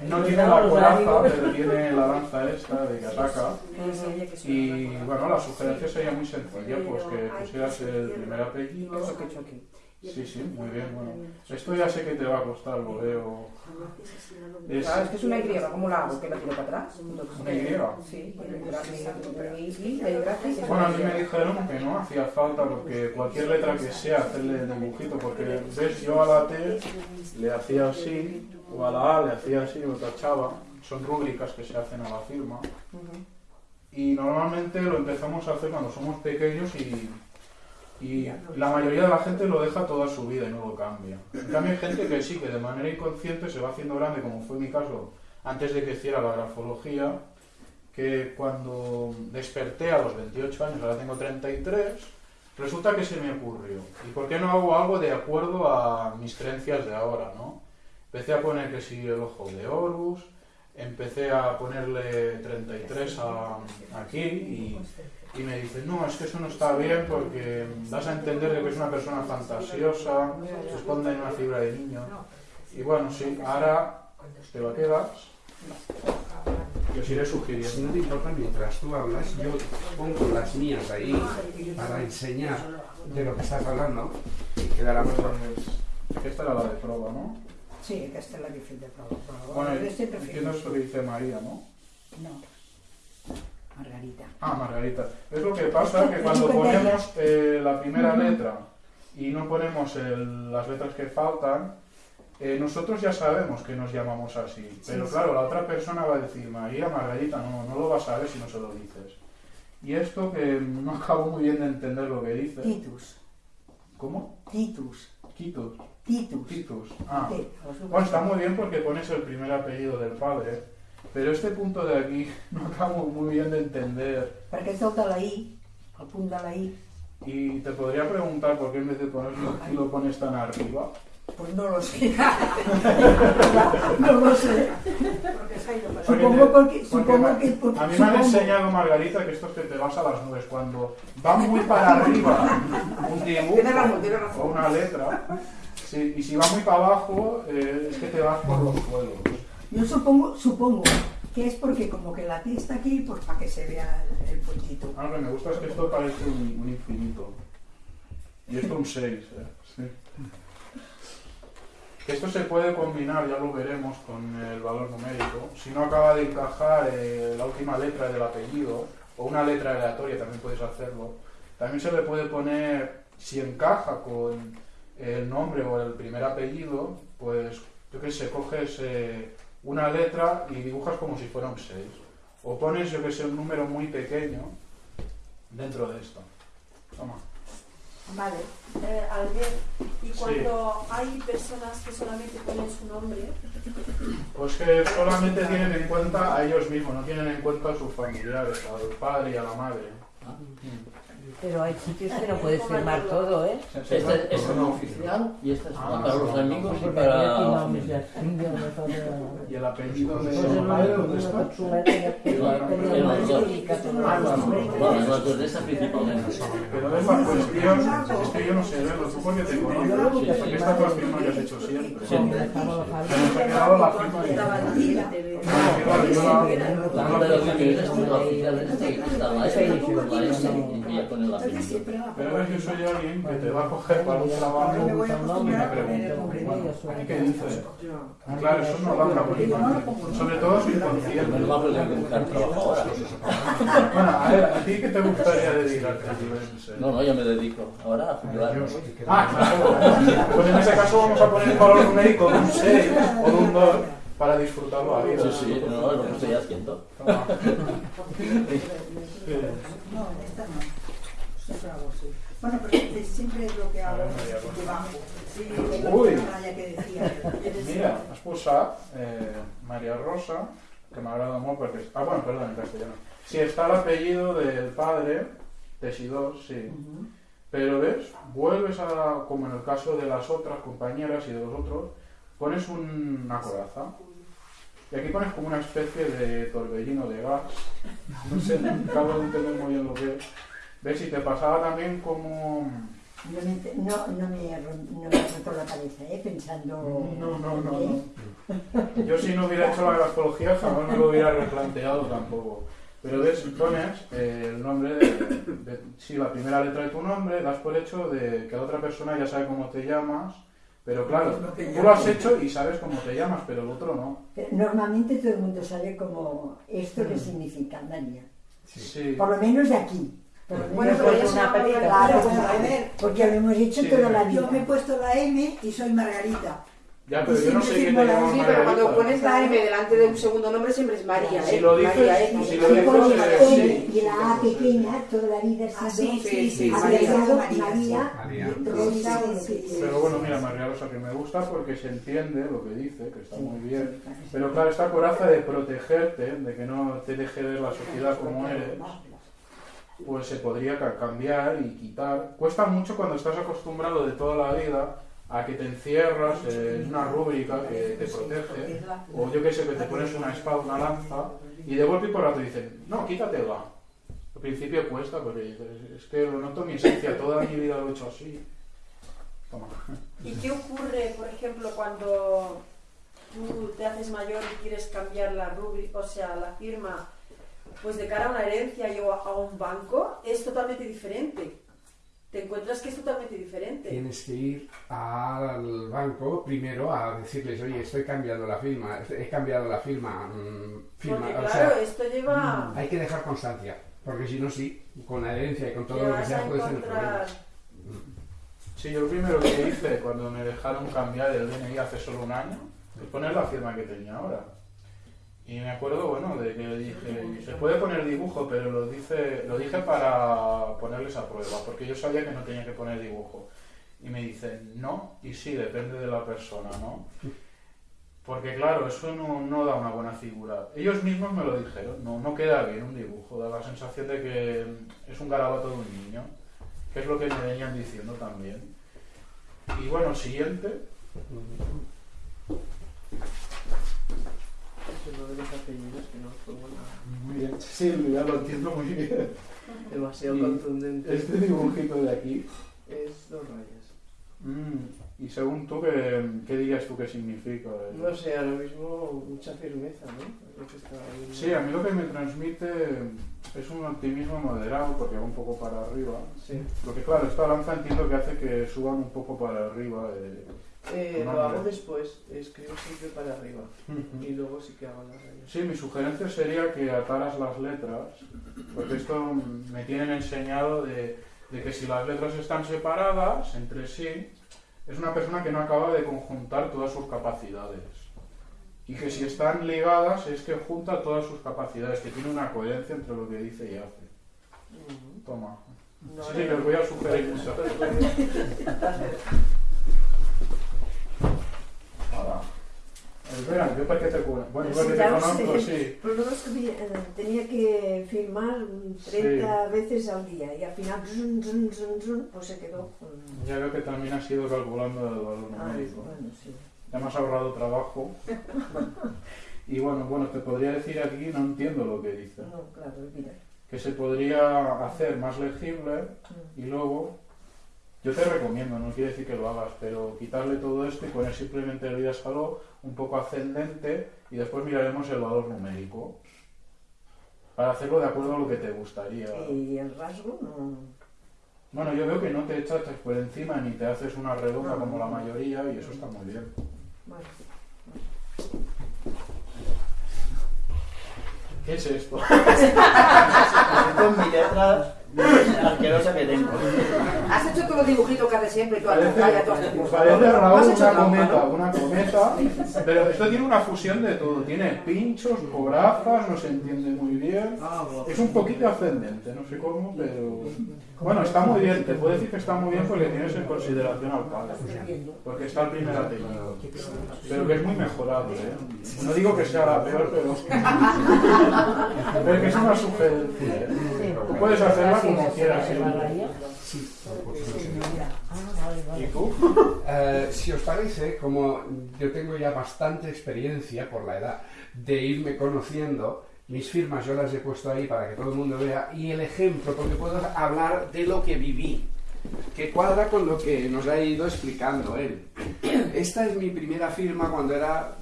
No tiene la coraza, pero tiene la lanza esta de que ataca. Y bueno, la sugerencia sería muy sencilla, pues que pusieras el primer apellido. Sí, sí, muy bien, bueno. Esto ya sé que te va a costar, lo veo. Es Claro, es que es una Y, ¿cómo la hago? ¿Que la tiro para atrás? Entonces, una Y. Sí. Bueno, a mí me dijeron que no hacía falta porque cualquier letra que sea hacerle el dibujito, porque ves, yo a la T le hacía así, o a la A le hacía así, lo tachaba. Son rúbricas que se hacen a la firma. Y normalmente lo empezamos a hacer cuando somos pequeños y, y la mayoría de la gente lo deja toda su vida y no lo cambia. En cambio hay gente que sí, que de manera inconsciente se va haciendo grande, como fue mi caso antes de que hiciera la grafología, que cuando desperté a los 28 años, ahora tengo 33, resulta que se me ocurrió. ¿Y por qué no hago algo de acuerdo a mis creencias de ahora, no? Empecé a poner que sí el ojo de Horus, empecé a ponerle 33 a, aquí y, y me dice, no, es que eso no está bien porque das a entender de que es una persona fantasiosa, se esconde en una figura de niño. Y bueno, sí, ahora te va a quedar. Y os iré Si sugiriendo. no te importa, mientras tú hablas, yo pongo las mías ahí para enseñar de lo que estás hablando y quedará mejor. Esta era la de prueba, ¿no? Sí, aquesta és la fet de però Bueno, entiendo esto que dice María, ¿no? No, Margarita. Ah, Margarita. Es lo que pasa que *laughs* cuando ponemos eh, la primera letra y no ponemos el- las letras que faltan, eh, nosotros ya sabemos que nos llamamos así. Pero claro, la otra persona va a decir, María, Margarita, no, no lo vas a saber si no se lo dices. Y esto que no acabo muy bien de entender lo que dice. Titus. ¿Cómo? Titus. Titus. Titus. Titus. Ah. Bueno, está muy bien porque pones el primer apellido del padre, pero este punto de aquí *laughs* no acabo muy bien de entender. Perquè de la I, el punt de la I, Y te podría preguntar por qué en vez de ponerlo aquí lo pones tan arriba. pues no lo sé. *laughs* no lo sé. Porque Supongo porque, porque supongo que porque, A mí me han enseñado Margarita que esto es que te vas a las nubes. Cuando va muy para arriba un dibujo o una letra, sí, y si va muy para abajo eh, es que te vas por los suelos. Yo supongo, supongo que es porque como que la T está aquí, pues para que se vea el, puntito. Ah, Lo que me gusta es que esto parece un, un infinito. Y esto un 6. ¿eh? Sí. Esto se puede combinar, ya lo veremos, con el valor numérico. Si no acaba de encajar eh, la última letra del apellido, o una letra aleatoria, también puedes hacerlo. También se le puede poner, si encaja con el nombre o el primer apellido, pues yo qué sé, coges eh, una letra y dibujas como si fuera un 6. O pones, yo que sé, un número muy pequeño dentro de esto. Toma. Vale. Eh, Albert, y cuando hay personas que solamente ponen su nombre, Pues que solamente tienen en cuenta a ellos mismos, no tienen en cuenta a sus familiares, al padre y a la madre. Pero hay sitios que no puedes firmar todo, ¿eh? Esta es una oficial y esta es Ah, para los amigos y para la. Y el apellido de de esta principalmente. Pero es la cuestión, es que yo no sé te Sí, sí. porque esta es la firma que has hecho siempre. Siempre. Dejaba los Se nos ha quedado la firma la- La de la la oficial de la la y ya con el apellido. Pero ves, yo soy alguien que te va a coger para un trabajo y me pregunta, bueno, ¿aquí qué dices? Claro, eso no buena imagen. Sobre todo si inconsciente. Menos mal que le buscar trabajo ahora. Bueno, a ver, ¿a ti qué te gustaría dedicarte? No, no, yo me dedico ahora a jubilarme. Ah, claro. Pues en ese caso vamos a poner un valor numérico de un 6 o de un 2 para disfrutarlo a vida. Sí, sí, no, es lo que estoy haciendo. *laughs* No, esta no. Hago. Bueno, pero siempre es lo que hago debajo. Sí, la Uy. raya que decía. Mira, has posat eh, María Rosa, que m'agrada molt perquè... Ah, bueno, perdón, en castellano. Sí, está el apellido del padre, Teixidor, sí. Pero ves, vuelves a, como en el caso de las otras compañeras y de los otros, pones un- una coraza. Y aquí pones como una especie de torbellino de gas. No sé, acabo de entender muy bien lo que es. ¿Ves? Y te pasaba también como... No me, no, no me, no me roto la cabeza, ¿eh? Pensando... No, no, no, ¿eh? no. Yo si no hubiera hecho la grafología jamás me lo hubiera replanteado tampoco. Pero ves, pones eh, el nombre de, de- Sí, la primera letra de tu nombre, das por hecho de que la otra persona ya sabe cómo te llamas. Pero claro, tú lo has hecho y sabes cómo te llamas, pero el otro no. Pero Normalmente todo el mundo sabe como esto que significa María. Sí. Por lo menos de aquí. Bueno, pero ya es una Claro, película. claro, Pero, a ver, porque hemos hecho Sí, toda la vida. yo me he puesto la M y soy Margarita. Ya, pero yo no sé quién te llama Sí, pero cuando Margarita. pones la M delante de un segundo nombre siempre es María, Si ¿eh? lo dices- María X. si Si lo dices, eh, sí. y la A pequeña, toda la vida Ah, ha sí, sido sí, sí, María. María, María, María. Rosa. Pero bueno, mira, María Rosa, que me gusta porque se entiende lo que dice, que está muy bien. Pero claro, esta coraza de protegerte, de que no te deje ver la sociedad como eres, pues se podría ca- cambiar y quitar. Cuesta mucho cuando estás acostumbrado de toda la vida a que te encierras en una rúbrica que te protege, o yo que sé, que te pones una espada, una lanza, y de golpe y por rato dicen, no, quítatela. Al principio cuesta, porque es que lo noto mi esencia, toda mi vida lo he hecho así. Toma. ¿y qué ocurre, por ejemplo, cuando tú te haces mayor y quieres cambiar la rúbrica, o sea, la firma, pues de cara a una herencia y o a un banco, es totalmente diferente. Te encuentras que es totalmente diferente. Tienes que ir al banco primero a decirles, oye, estoy cambiando la firma, he cambiado la firma. mm, firma Porque o claro, sea, mm, esto lleva... hay que dejar constancia, porque si no, sí, con la herencia y con todo lo que sea puedes tener encontrar... problemas. Sí, yo lo primero que hice cuando me dejaron cambiar el DNI hace solo un año es poner la firma que tenía ahora. Y me acuerdo, bueno, de que dije, se puede poner dibujo, pero lo, dice, lo dije para ponerles a prueba, porque yo sabía que no tenía que poner dibujo. Y me dicen, no, y sí, depende de la persona, ¿no? Porque claro, eso no, no da una buena figura. Ellos mismos me lo dijeron, no, no queda bien un dibujo, da la sensación de que es un garabato de un niño, que es lo que me venían diciendo también. Y bueno, siguiente. Es lo de los apellidos que no pongo nada. Muy bien, sí, ya lo entiendo muy bien. Demasiado Y contundente. Este dibujito de aquí. Es dos rayas. mm, y según tú, ¿qué, qué dirías tú que significa? No sé, ahora mismo mucha firmeza, ¿no? Ahí. Sí, a mí lo que me transmite es un optimismo moderado, porque va un poco para arriba. Sí. Porque claro, esta lanza entiendo que hace que suban un poco para arriba. eh. Eh, No, lo hago después, escribo siempre para arriba. Y luego sí que hago las rayas. Sí, mi sugerencia sería que ataras las letras, porque esto me tienen enseñado de, de que si las letras están separadas entre sí, es una persona que no acaba de conjuntar todas sus capacidades. Y que si están ligadas es que junta todas sus capacidades, que tiene una coherencia entre lo que dice y hace. Toma. No, sí, no, os voy a sugerir mucho. Hola. Espera, yo para qué te cuento. Bueno, yo para que te conozco, sí. El problema es que eh, tenía que firmar 30 veces al día y al final pues se quedó con... Ya veo que también has ido calculando el valor Ah, numérico. bueno, sí. Ya me has ahorrado trabajo. *laughs* Y bueno, bueno, te podría decir aquí, no entiendo lo que dice. No, claro, mira. Que se podría hacer más legible y luego, yo te recomiendo, no quiere decir que lo hagas, pero quitarle todo esto y poner simplemente el vida saló un poco ascendente y después miraremos el valor numérico. Para hacerlo de acuerdo a lo que te gustaría. Y el rasgo no... Bueno, yo veo que no te echas por encima ni te haces una redonda No. como la mayoría y eso está muy bien. Bueno, ¿Qué es esto? Con mi letra asquerosa que tengo. Has hecho todos los dibujitos que haces siempre y toda la Parece, pantalla, todas tus cosas. parece ¿No Raúl has hecho una cometa, una cometa, pero esto tiene una fusión de todo. Tiene pinchos, corazas, no se entiende muy bien. Ah. Es un poquito ascendente, no sé cómo, pero... Bueno, está muy bien, te puedo decir que está muy bien porque tienes en consideración al padre. Porque está el primer apellido. Pero que es muy mejorable, ¿eh? No digo que sea la peor, pero... *laughs* *laughs* Pero que es una sugerencia, ¿eh? Tú puedes hacerla Sí. Eh, si os parece, como yo tengo ya bastante experiencia por la edad de irme conociendo, mis firmas yo las he puesto ahí para que todo el mundo vea y el ejemplo, porque puedo hablar de lo que viví, que cuadra con lo que nos ha ido explicando él. Esta es mi primera firma cuando era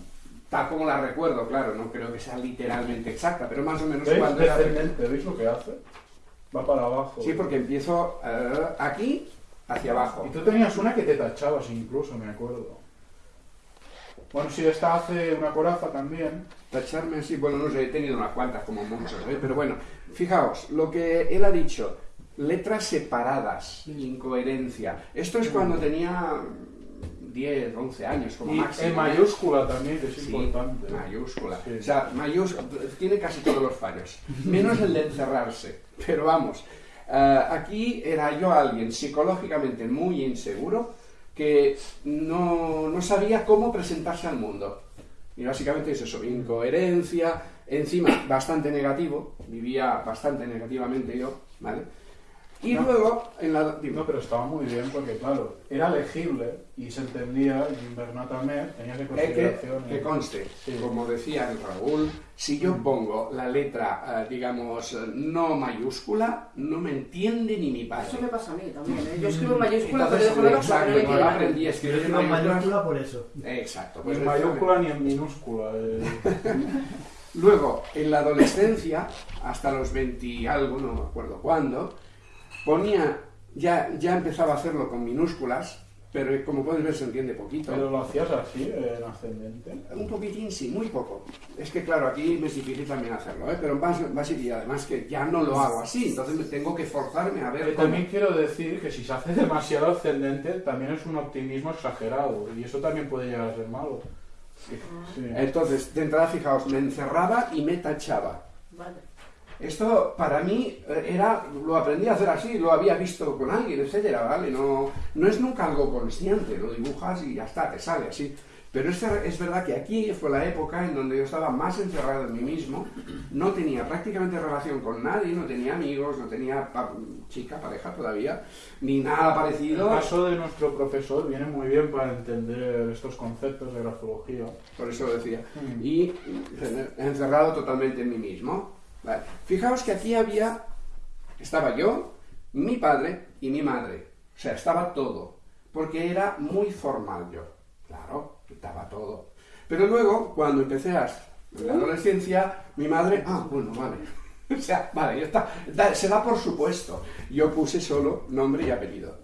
tal como la recuerdo, claro, no creo que sea literalmente exacta, pero más o menos ¿Veis? cuando era... ¿veis lo que hace? Va para abajo. Sí, porque empiezo eh, aquí hacia abajo. Y tú tenías una que te tachabas incluso, me acuerdo. Bueno, sí, esta hace una coraza también. Tacharme así, bueno, no sé, he tenido unas cuantas como muchos, ¿eh? pero bueno, fijaos, lo que él ha dicho, letras separadas, incoherencia. Esto es cuando tenía 10, 11 años como Y máximo. en ¿eh? mayúscula también, que es Sí, importante. mayúscula. Sí. O sea, mayús- tiene casi todos los fallos, menos el de encerrarse. Pero vamos, eh, aquí era yo alguien psicológicamente muy inseguro que no, no sabía cómo presentarse al mundo. Y básicamente es eso, incoherencia, encima bastante negativo, vivía bastante negativamente yo, ¿vale? Y No. luego, en la... dime. No, pero estaba muy bien porque, claro, era legible y se entendía, y Bernat también tenía que Eh, que, consideración. que conste, Sí. como decía el Raúl, si yo pongo la letra, eh, digamos, no mayúscula, no me entiende ni mi padre. Eso me pasa a mí también. ¿eh? Yo escribo en mayúscula, pero Entonces, dejo la exacto, pero no aprendí a escribir en escribo en mayúscula por eso. Exacto. Ni pues en precisamente. mayúscula ni en minúscula. eh. *laughs* Luego, en la adolescencia, hasta los 20 y algo, no me acuerdo cuándo, ponía, ya, ya empezaba a hacerlo con minúsculas, pero como puedes ver se entiende poquito. Pero lo hacías así, en ascendente. Un poquitín, sí, muy poco. Es que claro, aquí me es difícil también hacerlo, ¿eh? pero más, más y además que ya no lo hago así, entonces me tengo que forzarme a ver Eh, cómo. también quiero decir que si se hace demasiado ascendente, también es un optimismo exagerado. Y eso también puede llegar a ser malo. Sí. Entonces, de entrada, fijaos, me encerraba y me tachaba. Vale. Esto para mí eh, era, lo aprendí a hacer así, lo había visto con alguien, etcétera, ¿vale? No, no es nunca algo consciente, lo dibujas y ya está, te sale así. Pero es, es verdad que aquí fue la época en donde yo estaba más encerrado en mí mismo, no tenía prácticamente relación con nadie, no tenía amigos, no tenía pa- chica, pareja todavía, ni nada El parecido. caso de nuestro profesor viene muy bien para entender estos conceptos de grafología. Por eso lo decía. Mm. y encerrado totalmente en mí mismo. Vale. Fijaos que aquí había, estaba yo, mi padre y mi madre. O sea, estaba todo. Porque era muy formal yo. Claro, estaba todo. Pero luego, cuando empecé a la adolescencia, mi madre, ah, bueno, vale. *laughs* O sea, vale, ya está. Da- se da por supuesto. Yo puse solo nombre y apellido.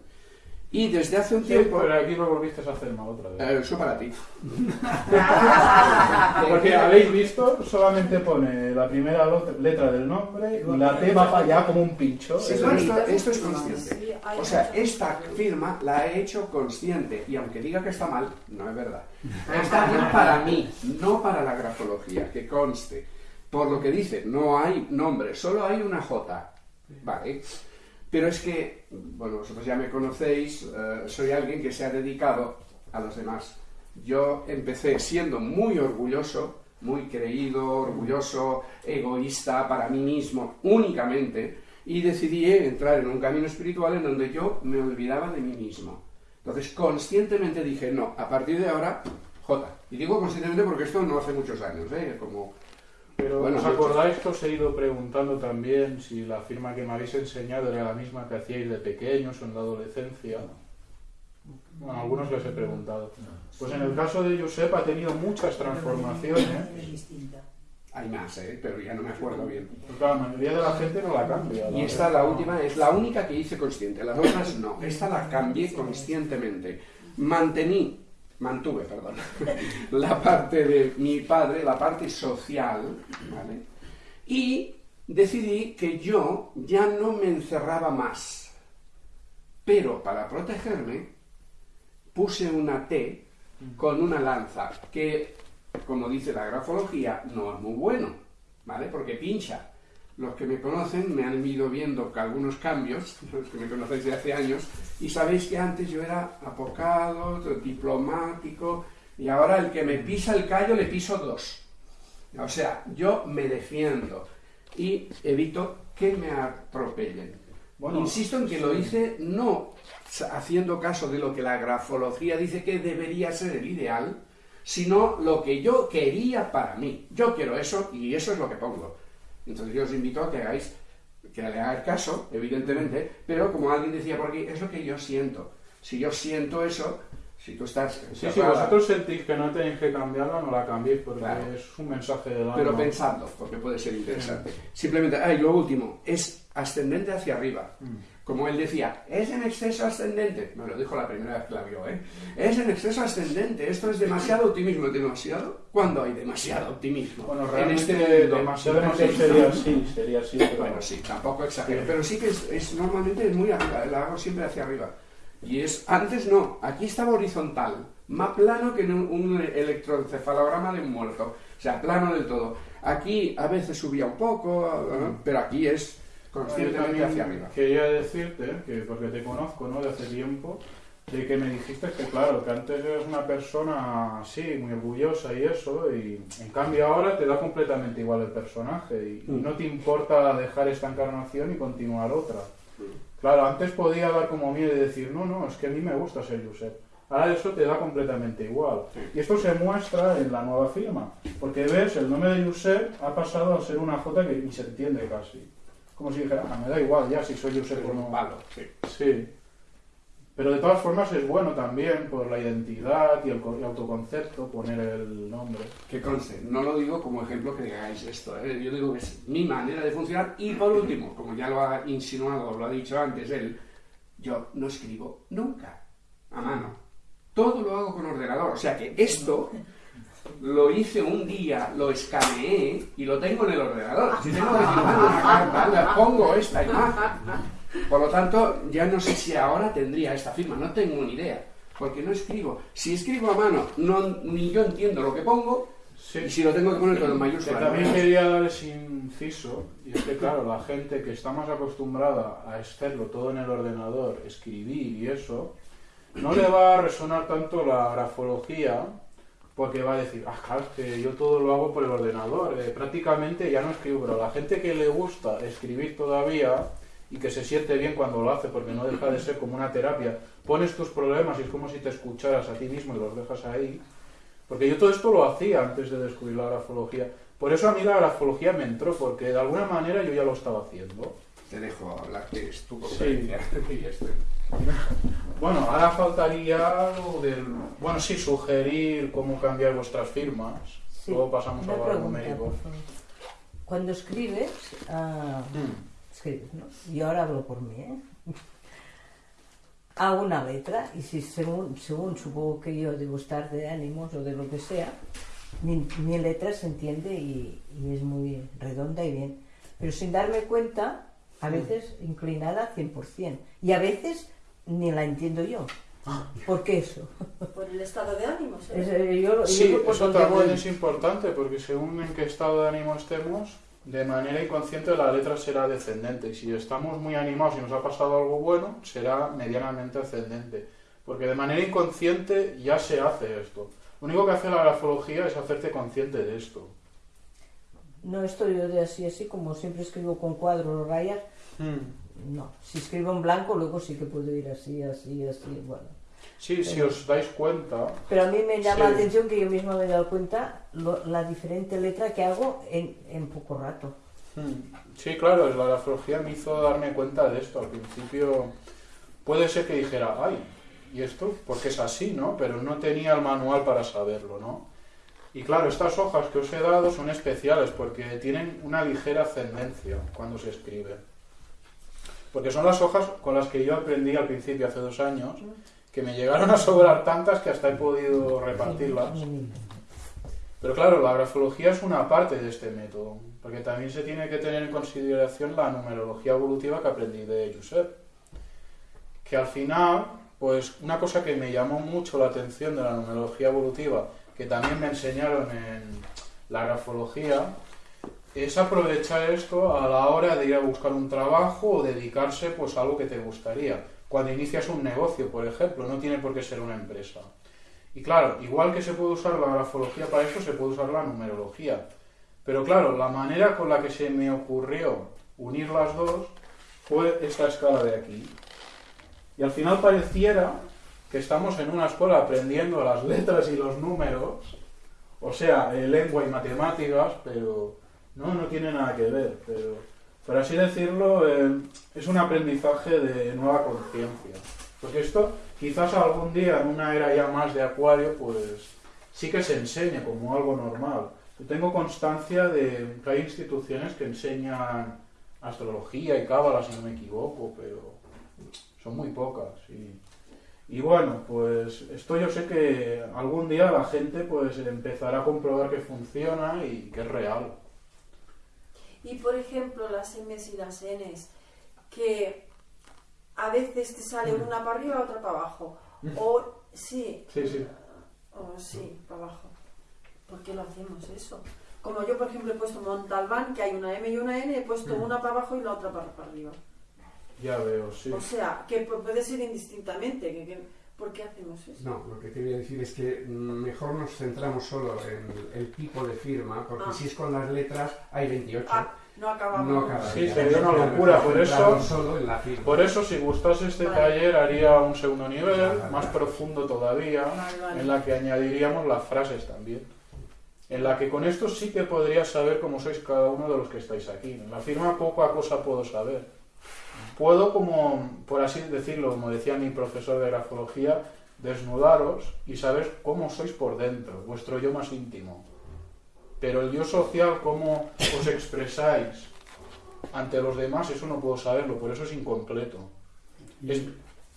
Y desde hace un Sí, tiempo... pero aquí lo volviste a hacer mal otra vez. Eh, eso para ti. *laughs* Porque habéis visto, solamente pone la primera letra del nombre y la T va para allá como un pincho. Sí, esto, esto es consciente. O sea, esta firma la he hecho consciente y aunque diga que está mal, no es verdad. *laughs* Está bien para mí, no para la grafología, que conste. Por lo que dice, no hay nombre, solo hay una J. Vale. Pero es que, bueno, vosotros ya me conocéis, eh, soy alguien que se ha dedicado a los demás. Yo empecé siendo muy orgulloso, muy creído, orgulloso, egoísta para mí mismo únicamente, y decidí entrar en un camino espiritual en donde yo me olvidaba de mí mismo. Entonces, conscientemente dije, no, a partir de ahora, J. Y digo conscientemente porque esto no hace muchos años, ¿eh? Como, Pero Bueno, ¿os acordáis que os he ido preguntando también si la firma que me habéis enseñado era la misma que hacíais de pequeños o en la adolescencia? Bueno, a algunos les he preguntado. Pues en el caso de Josep ha tenido muchas transformaciones. Es distinta. hay más, ¿eh? Pero ya no me acuerdo bien. Porque la mayoría de la gente no la cambia. Y esta, la última, es la única que hice consciente. Las otras no. Esta la cambié conscientemente. Mantení, mantuve, perdón, *laughs* la parte de mi padre, la parte social, ¿vale? Y decidí que yo ya no me encerraba más. Pero para protegerme, puse una T con una lanza, que, como dice la grafología, no es muy bueno, ¿vale? Porque pincha. Los que me conocen me han ido viendo algunos cambios, *laughs* los que me conocéis de hace años, y sabéis que antes yo era apocado, diplomático, y ahora el que me pisa el callo le piso dos. O sea, yo me defiendo y evito que me atropellen. Bueno, Insisto en que lo hice no haciendo caso de lo que la grafología dice que debería ser el ideal, sino lo que yo quería para mí. Yo quiero eso y eso es lo que pongo. Entonces yo os invito a que hagáis, que le hagáis caso, evidentemente, pero como alguien decía por aquí, es lo que yo siento. Si yo siento eso, si tú estás... Sí, si vosotros sentís que no tenéis que cambiarla, no la cambiéis porque Claro. es un mensaje del alma. Pero pensadlo, porque puede ser interesante. Simplemente, ah, y lo último, es ascendente hacia arriba. Como él decía, es en exceso ascendente. Me lo dijo la primera vez que la vio, ¿eh? Es en exceso ascendente. Esto es demasiado optimismo. ¿Demasiado? ¿Cuándo hay demasiado optimismo? Bueno, en realmente este mundo. demasiado, sería así, sería así. pero- Bueno, sí, tampoco exagero. Pero sí que es, es- normalmente es muy arriba, la hago siempre hacia arriba. Y es, antes no, aquí estaba horizontal, más plano que en un, un electroencefalograma de un muerto. O sea, plano del todo. Aquí a veces subía un poco, pero aquí es conscientemente hacia arriba. Quería decirte, que porque te conozco ¿no? de hace tiempo, de que me dijiste que claro, que antes eras una persona así, muy orgullosa y eso, y en cambio ahora te da completamente igual el personaje y, y Mm. no te importa dejar esta encarnación y continuar otra. Claro, antes podía dar como miedo y decir, no, no, es que a mí me gusta ser Josep. Ahora eso te da completamente igual. Y esto se muestra en la nueva firma. Porque ves, el nombre de Josep ha pasado a ser una J que ni se entiende casi. Como si dijera, ah, me da igual ya si soy Josep o no. Palo, sí. Sí. Pero de todas formas es bueno también por la identidad y el autoconcepto poner el nombre. Que conste, no lo digo como ejemplo que digáis esto, ¿eh? yo digo que es mi manera de funcionar y por último, como ya lo ha insinuado, lo ha dicho antes él, yo no escribo nunca a mano. Todo lo hago con ordenador, o sea que esto lo hice un día, lo escaneé y lo tengo en el ordenador. Si tengo que *laughs* firmar una carta, le pongo esta imagen. Por lo tanto, ya no sé si ahora tendría esta firma, no tengo ni idea, porque no escribo. Si escribo a mano, no, ni yo entiendo lo que pongo, y si lo tengo que poner con Que mayúsculas. también quería dar ese inciso, y es que claro, la gente que está más acostumbrada a hacerlo todo en el ordenador, escribir y eso, no le va a resonar tanto la grafología, porque va a decir, ah, claro, es que yo todo lo hago por el ordenador, eh, prácticamente ya no escribo, pero la gente que le gusta escribir todavía y que se siente bien cuando lo hace, porque no deja de ser como una terapia, pones tus problemas y es como si te escucharas a ti mismo y los dejas ahí, porque yo todo esto lo hacía antes de descubrir la grafología. Por eso a mí la grafología me entró, porque de alguna manera yo ya lo estaba haciendo. Te dejo hablar, que es tu Sí. conferencia. *laughs* Esto. Bueno, ahora faltaría algo del... Bueno, sí, sugerir cómo cambiar vuestras firmas. Sí, Luego pasamos una a pregunta, numérico. Cuando escribes, ah, Mm. escribes, ¿no? Y ahora hablo por mí, ¿eh? Hago una letra y si según, según supongo que yo debo estar de ánimos o de lo que sea, mi, mi letra se entiende y, y es muy redonda y bien. Pero sin darme cuenta, a veces inclinada 100%. Y a veces ni la entiendo yo. ¿Por qué eso? Por el estado de ánimo, eh, yo, yo Sí, por eso también voy. es importante porque según en qué estado de ánimo estemos, de manera inconsciente la letra será descendente. Y si estamos muy animados y nos ha pasado algo bueno, será medianamente ascendente. Porque de manera inconsciente ya se hace esto. Lo único que hace la grafología es hacerte consciente de esto. No estoy yo de así, así, como siempre escribo con cuadros o rayas. No, si escribo en blanco, luego sí que puedo ir así, así, así, bueno. Sí, si os dais cuenta, Pero a mí me llama Sí. la atención que yo misma me he dado cuenta lo- la diferente letra que hago en, en poco rato. Sí, claro, la grafología me hizo darme cuenta de esto. Al principio puede ser que dijera, ay, ¿y esto? Porque es así, ¿no? Pero no tenía el manual para saberlo, ¿no? Y claro, estas hojas que os he dado son especiales porque tienen una ligera ascendencia cuando se escribe. Porque son las hojas con las que yo aprendí al principio, hace dos años, que me llegaron a sobrar tantas que hasta he podido repartirlas. Pero claro, la grafología es una parte de este método, porque también se tiene que tener en consideración la numerología evolutiva que aprendí de Josep. Que al final, pues una cosa que me llamó mucho la atención de la numerología evolutiva, que también me enseñaron en la grafología, es aprovechar esto a la hora de ir a buscar un trabajo o dedicarse pues a algo que te gustaría. Cuando inicias un negocio, por ejemplo, no tiene por qué ser una empresa. Y claro, igual que se puede usar la grafología para eso, se puede usar la numerología. Pero claro, la manera con la que se me ocurrió unir las dos fue esta escala de aquí. Y al final pareciera que estamos en una escuela aprendiendo las letras y los números, o sea, eh, lengua y matemáticas, pero no, no tiene nada que ver. Pero, por así decirlo, eh, es un aprendizaje de nueva conciencia. Porque esto, quizás algún día, en una era ya más de acuario, pues sí que se enseñe como algo normal. Yo tengo constancia de que hay instituciones que enseñan astrología y cábala, si no me equivoco, pero son muy pocas. Y, y bueno, pues esto yo sé que algún día la gente pues empezará a comprobar que funciona y que es real. Y por ejemplo, las M's y las N's, que a veces te sale Mm. una para arriba, otra para abajo. O sí, Sí, sí. o sí, para abajo. ¿Por qué lo hacemos eso? Como yo, por ejemplo, he puesto Montalbán, que hay una M y una N, he puesto Mm. una para abajo y la otra para, para arriba. Ya veo, sí. O sea, que pu- puede ser indistintamente. Que, que- ¿Por qué hacemos eso? No, lo que quería decir es que mejor nos centramos solo en el tipo de firma, porque Ah. si es con las letras hay 28. Ah. No acababan. no. Sí, sería una locura, por eso- solo en la firma. Por eso, si gustase este Vale. taller, haría un segundo nivel, Vale. más profundo todavía, Vale, vale. en la que añadiríamos las frases también. En la que con esto sí que podría saber cómo sois cada uno de los que estáis aquí. En la firma poca cosa puedo saber. Puedo, como, por así decirlo, como decía mi profesor de grafología, desnudaros y saber cómo sois por dentro, vuestro yo más íntimo. Pero el yo social, cómo os expresáis ante los demás, eso no puedo saberlo, por eso es incompleto. Es-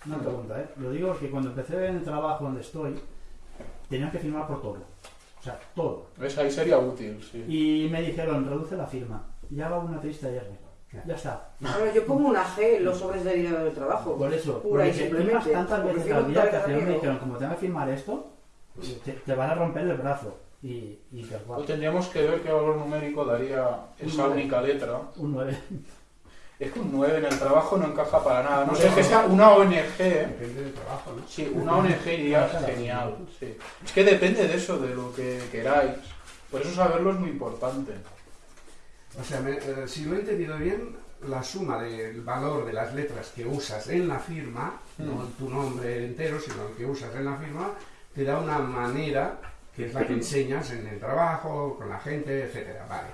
Una pregunta, ¿eh? Lo digo porque cuando empecé en el trabajo donde estoy, tenía que firmar por todo. O sea, todo. ¿Ves? Ahí sería útil, sí. Y me dijeron, reduce la firma. Y haga una triste R. Ya está. Ahora, yo pongo una G en los sobres de dinero del trabajo. Por eso, Pura y simplemente. tantas veces al día que al final me dijeron, como tengas que firmar esto, te, te van a romper el brazo. Y, y O cual. tendríamos que ver qué valor numérico daría esa Un única letra. Un 9. Es que un 9 en el trabajo no encaja para nada. No sé que sea una ONG. Depende del trabajo, ¿no? Sí, una ONG iría genial. sí. Es que depende de eso, de lo que queráis. Por eso saberlo es muy importante. O sea, me- eh, si lo he entendido bien, la suma del valor de las letras que usas en la firma, no Mm. tu nombre entero, sino el que usas en la firma, te da una manera que es la que *clears throat* enseñas en el trabajo, con la gente, etcétera, vale.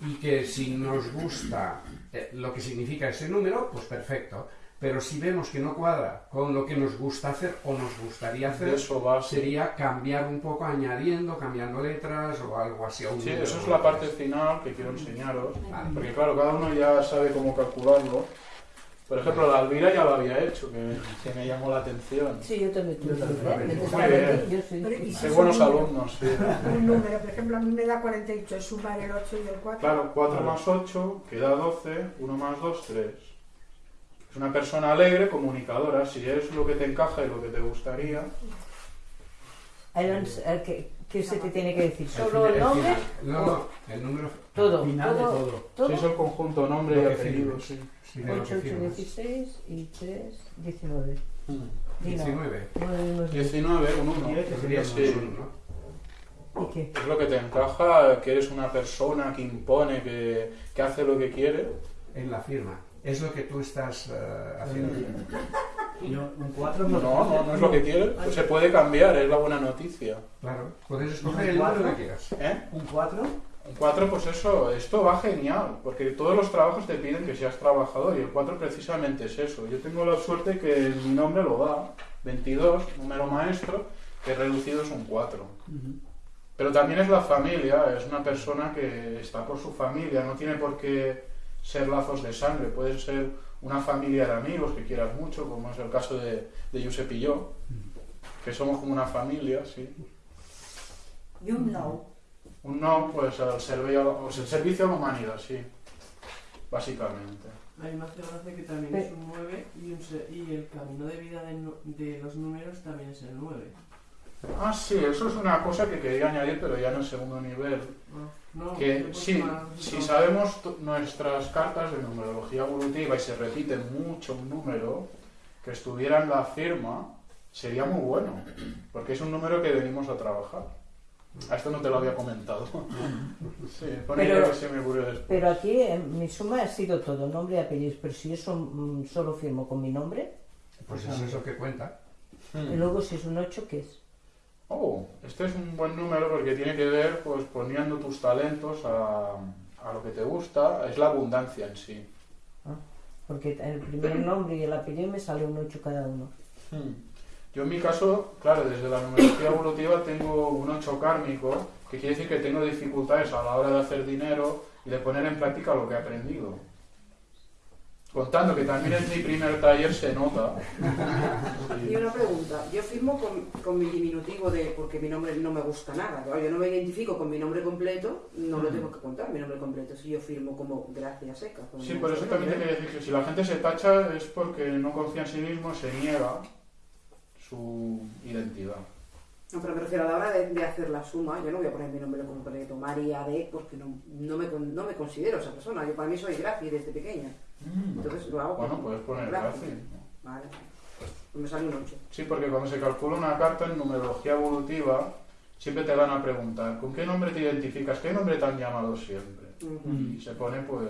Y que si nos gusta eh, lo que significa ese número, pues perfecto. Pero si vemos que no cuadra con lo que nos gusta hacer o nos gustaría hacer, eso va. sí. sería cambiar un poco, añadiendo, cambiando letras o algo así. Sí, eso es o la letras. parte final que quiero enseñaros. Vale. Porque claro, cada uno ya sabe cómo calcularlo. Por ejemplo, la Alvira ya lo había hecho, que, que me llamó la atención. Sí, yo también Yo también. ¿eh? Muy bien. Yo soy- Pero, ¿y si Qué son buenos alumnos, sí. Un número, por ejemplo, a mí me da 48, es sumar el 8 y el 4. Claro, 4 más 8 queda 12, 1 más 2, 3. Es una persona alegre, comunicadora. Si es lo que te encaja y lo que te gustaría. Eh, ¿qué, qué se te tiene que decir? El ¿Solo fin- el nombre? final. No, no, el número Todo. Final de todo, todo. todo. Si es el conjunto nombre y apellido, sí. sí, de lo 8, que 8, firmas. 16 y 3, 19. Di no. 19. Nueve menos diez. 19, un 1. Diez, que Sería Sí. un uno, ¿no? ¿Y qué? Es lo que te encaja, que eres una persona que impone, que, que hace lo que quiere. En la firma. Es lo que tú estás eh, haciendo. Yo, un 4 No, no, no es lo que quiere. Pues se puede cambiar, es la buena noticia. Claro. Puedes escoger ¿Un el número cuatro? que quieras. ¿Eh? Un 4. Un 4, pues eso, esto va genial, porque todos los trabajos te piden que seas trabajador y el 4 precisamente es eso. Yo tengo la suerte que mi nombre lo da, 22, número maestro, que reducido es un 4. Pero también es la familia, es una persona que está por su familia, no tiene por qué ser lazos de sangre, puede ser una familia de amigos que quieras mucho, como es el caso de, de Josep y yo, que somos como una familia, sí. Y un no. Un no, pues al servicio, el servicio a la humanidad, sí, básicamente. A mí me hace gracia que también es un 9 y, un se- y el camino de vida de, de los números también es el 9. Ah, sí, eso es una cosa que quería añadir, pero ya en el segundo nivel. No, Que sí, si sabemos nuestras cartas de numerología evolutiva y se repite mucho un número que estuviera en la firma, sería muy bueno, porque es un número que venimos a trabajar. A esto no te lo había comentado. *laughs* Sí, Pero- que se me ocurrió después. Pero aquí mi suma ha sido todo, nombre y apellidos. Pero si yo son- mm, solo firmo con mi nombre, Pues eso es lo que cuenta. y luego si es un 8, ¿qué es? Oh, este es un buen número porque tiene que ver pues poniendo tus talentos a, a lo que te gusta, es la abundancia en sí. Porque el primer *clears throat* nombre y el apellido me sale un 8 cada uno. Hmm. Yo en mi caso, claro, desde la numerología evolutiva tengo un 8 kármico, que quiere decir que tengo dificultades a la hora de hacer dinero y de poner en práctica lo que he aprendido. Contando que también es mi primer taller, se nota. *laughs* Y una pregunta, yo firmo con, con mi diminutivo de porque mi nombre no me gusta nada, yo no me identifico con mi nombre completo, no lo tengo que contar mi nombre completo, si yo firmo como Gracia Seca. como Sí, por eso también nombre. quería decir que si la gente se tacha es porque no confía en sí mismo, se niega su identidad. No, pero me refiero a la hora de, de hacer la suma, yo no voy a poner mi nombre completo, María de, porque no, no, me, no me considero esa persona, yo para mí soy Gracia desde pequeña, entonces lo hago Bueno, puedes poner. Gracia. Vale, pues me sale un 8. Sí, porque cuando se calcula una carta en numerología evolutiva, siempre te van a preguntar, ¿con qué nombre te identificas? ¿Qué nombre te han llamado siempre? y se pone pues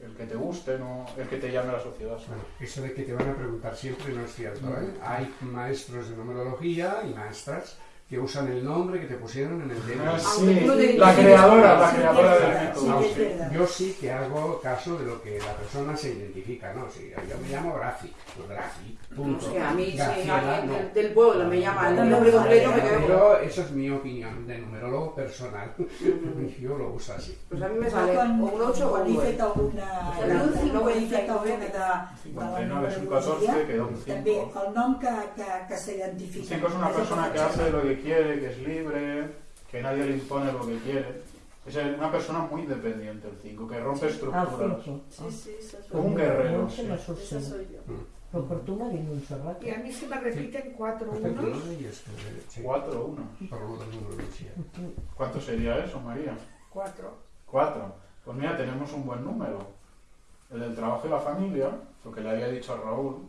el que te guste, no el que te llame a la sociedad. Bueno, eso de que te van a preguntar siempre no es cierto. ¿eh? Hay maestros de numerología y maestras que usan el nombre que te pusieron en el. Ah, Aunque sí, tú no te la creadora, la creadora que. Yo sí que hago caso de lo que la persona se identifica, ¿no? Si yo me llamo Graci, pues No punto. sé, a mí Graciela, no. del, pueblo me llama el No, nombre no, completo, me quedo Pero eso es mi opinión de numerólogo personal. *laughs* Yo lo uso así. Pues a mí me sale o un 8 o un he 9. fet alguna... El No, cinc no, he fet 59 alguna de, de la 59 es un numerologia, 14, queda un 5. També el nom que, que, que s'identifica. 5 es una persona que hace lo que quiere, que es libre, que nadie le impone lo que quiere. Es una persona muy independiente el 5, que rompe Ah, estructuras. cinco. Sí, sí, esa soy Como un yo. guerrero, sí. Esa soy yo. Por un. Y a mí se me repiten cuatro unos. tiene y es que- sí, 4 o 1. por lo del número, sí. ¿Cuánto sería eso, María? Cuatro. 4. Pues mira, tenemos un buen número. El del trabajo y la familia, lo que le había dicho a Raúl.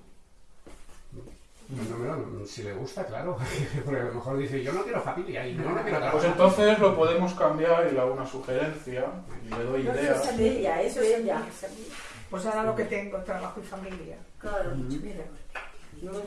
Número, si le gusta, claro. *laughs* Porque a lo mejor dice, yo no quiero familia y no, no quiero Pues trabajar. entonces lo podemos cambiar y le hago una sugerencia y le doy No, ideas. eso es ella, eso es ella. Pues ahora lo que tengo, trabajo y familia. Claro. Mira. No. No,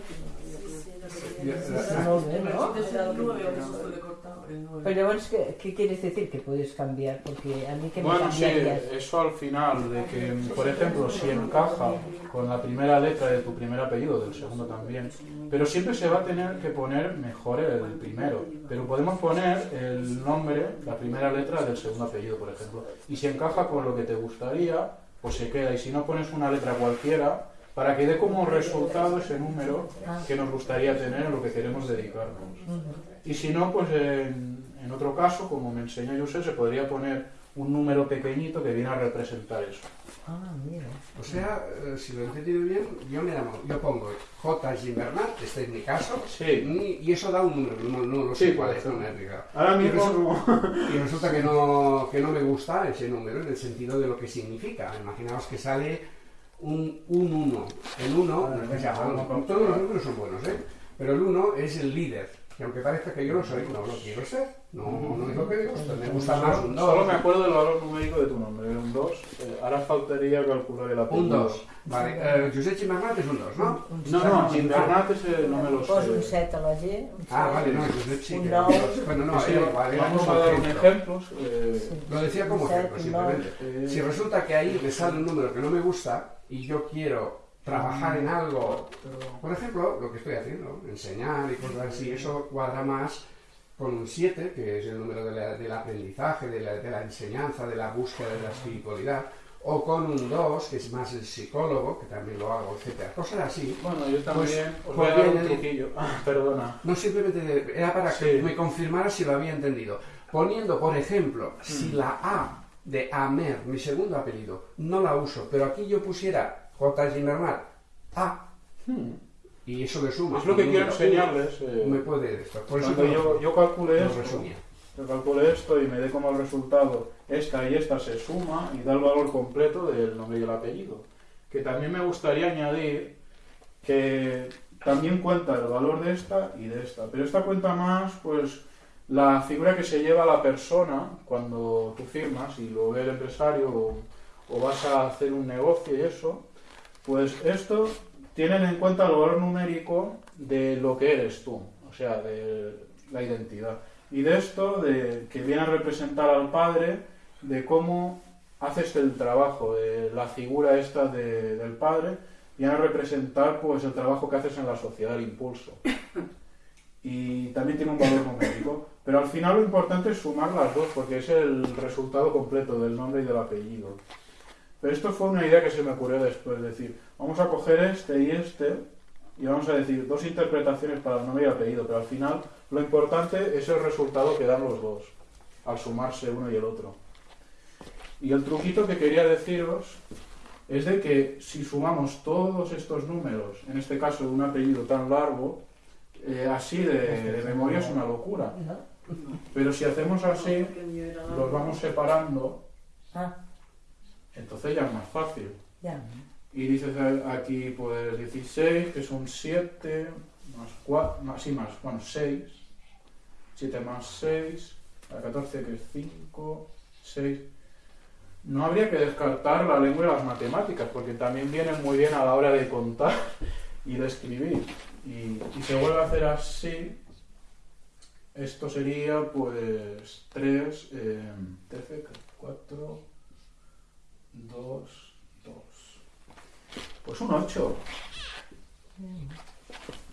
¿no? Entonces el 9 o eso le he cortado. El 9. Pero bueno, es que, ¿qué quieres decir que puedes cambiar? Porque a mí que me Bueno, sí, eso al final, de que, por ejemplo, si encaja con la primera letra de tu primer apellido, del segundo también, pero siempre se va a tener que poner mejor el primero. Pero podemos poner el nombre, la primera letra del segundo apellido, por ejemplo. Y si encaja con lo que te gustaría, pues se queda. Y si no pones una letra cualquiera, para que dé como resultado ese número que nos gustaría tener en lo que queremos dedicarnos. Y si no, pues en, en otro caso, como me enseñó José, se podría poner un número pequeñito que viene a representar eso. Ah, mira. O sea, eh, si lo he entendido bien, yo me llamo, yo pongo J. Gimbernat, este es mi caso, Sí. y eso da un número, no, no lo sé Sí, cuál es, no me. Ahora Y mismo resulta, y resulta que, no, que no me gusta ese número en el sentido de lo que significa. Imaginaos que sale un 1. el 1, no es que sea malo, todos los números son buenos, ¿eh? pero el 1 es el líder. Y aunque parezca que yo lo soy, no lo quiero ser. No, no es lo que gusta. Me gusta más un 2. Solo me acuerdo del valor numérico de tu nombre, un 2. ahora faltaría calcular el apellido. Un 2. Vale, eh, Josep es un 2, ¿no? No, no, Gimbernat ese no me lo un sé. 7 a la G. un Ah, vale, no, Josep sí Un que nou. Bueno, no, Sí, era igual, era vamos a dar un ejemplo. eh, Lo decía como Un ejemplo, un simplemente. eh, Si resulta que ahí me sale un número que no me gusta y yo quiero trabajar en algo, por ejemplo, lo que estoy haciendo, enseñar y cosas así, eso cuadra más con un 7, que es el número de la- del aprendizaje, de la, de la enseñanza, de la búsqueda de la espiritualidad, o con un 2, que es más el psicólogo, que también lo hago, etcétera, cosas así. Bueno, yo también os pues voy a dar un truquillo. *laughs* Ah, perdona. No simplemente era para que Sí. me confirmara si lo había entendido. Poniendo, por ejemplo, si la A de Amer, mi segundo apellido, no la uso, pero aquí yo pusiera J. Gimbernat, A, Hmm. y eso le suma. Es lo que quiero número enseñarles. eh, me puede esto. Por eso yo, yo calculé lo esto, resumía. yo calculé esto y me dé como el resultado esta y esta se suma y da el valor completo del nombre y el apellido. Que también me gustaría añadir que también cuenta el valor de esta y de esta, pero esta cuenta más pues la figura que se lleva la persona cuando tú firmas y lo ve el empresario o, o vas a hacer un negocio y eso, pues esto tienen en cuenta el valor numérico de lo que eres tú, o sea, de la identidad. Y de esto, de que viene a representar al padre, de cómo haces el trabajo, de la figura esta de- del padre, viene a representar pues el trabajo que haces en la sociedad, el impulso. Y también tiene un valor numérico. Pero al final lo importante es sumar las dos, porque es el resultado completo del nombre y del apellido. Pero esto fue una idea que se me ocurrió después, decir, vamos a coger este y este y vamos a decir dos interpretaciones para el nombre y el apellido, pero al final lo importante es el resultado que dan los dos, al sumarse uno y el otro. Y el truquito que quería deciros es de que si sumamos todos estos números, en este caso de un apellido tan largo, eh, así de, de memoria es una locura. Pero si hacemos así, los vamos separando, Ah, entonces ya es más fácil. ya. Y dices aquí pues 16, que son 7, más 4, más, sí, más, bueno, 6, 7 más 6, a 14 que es 5, 6, no habría que descartar la lengua y las matemáticas, porque también vienen muy bien a la hora de contar y de escribir. Y, y se vuelve a hacer así, esto sería pues 3, eh, 13, 4, 2, 2. Pues un 8.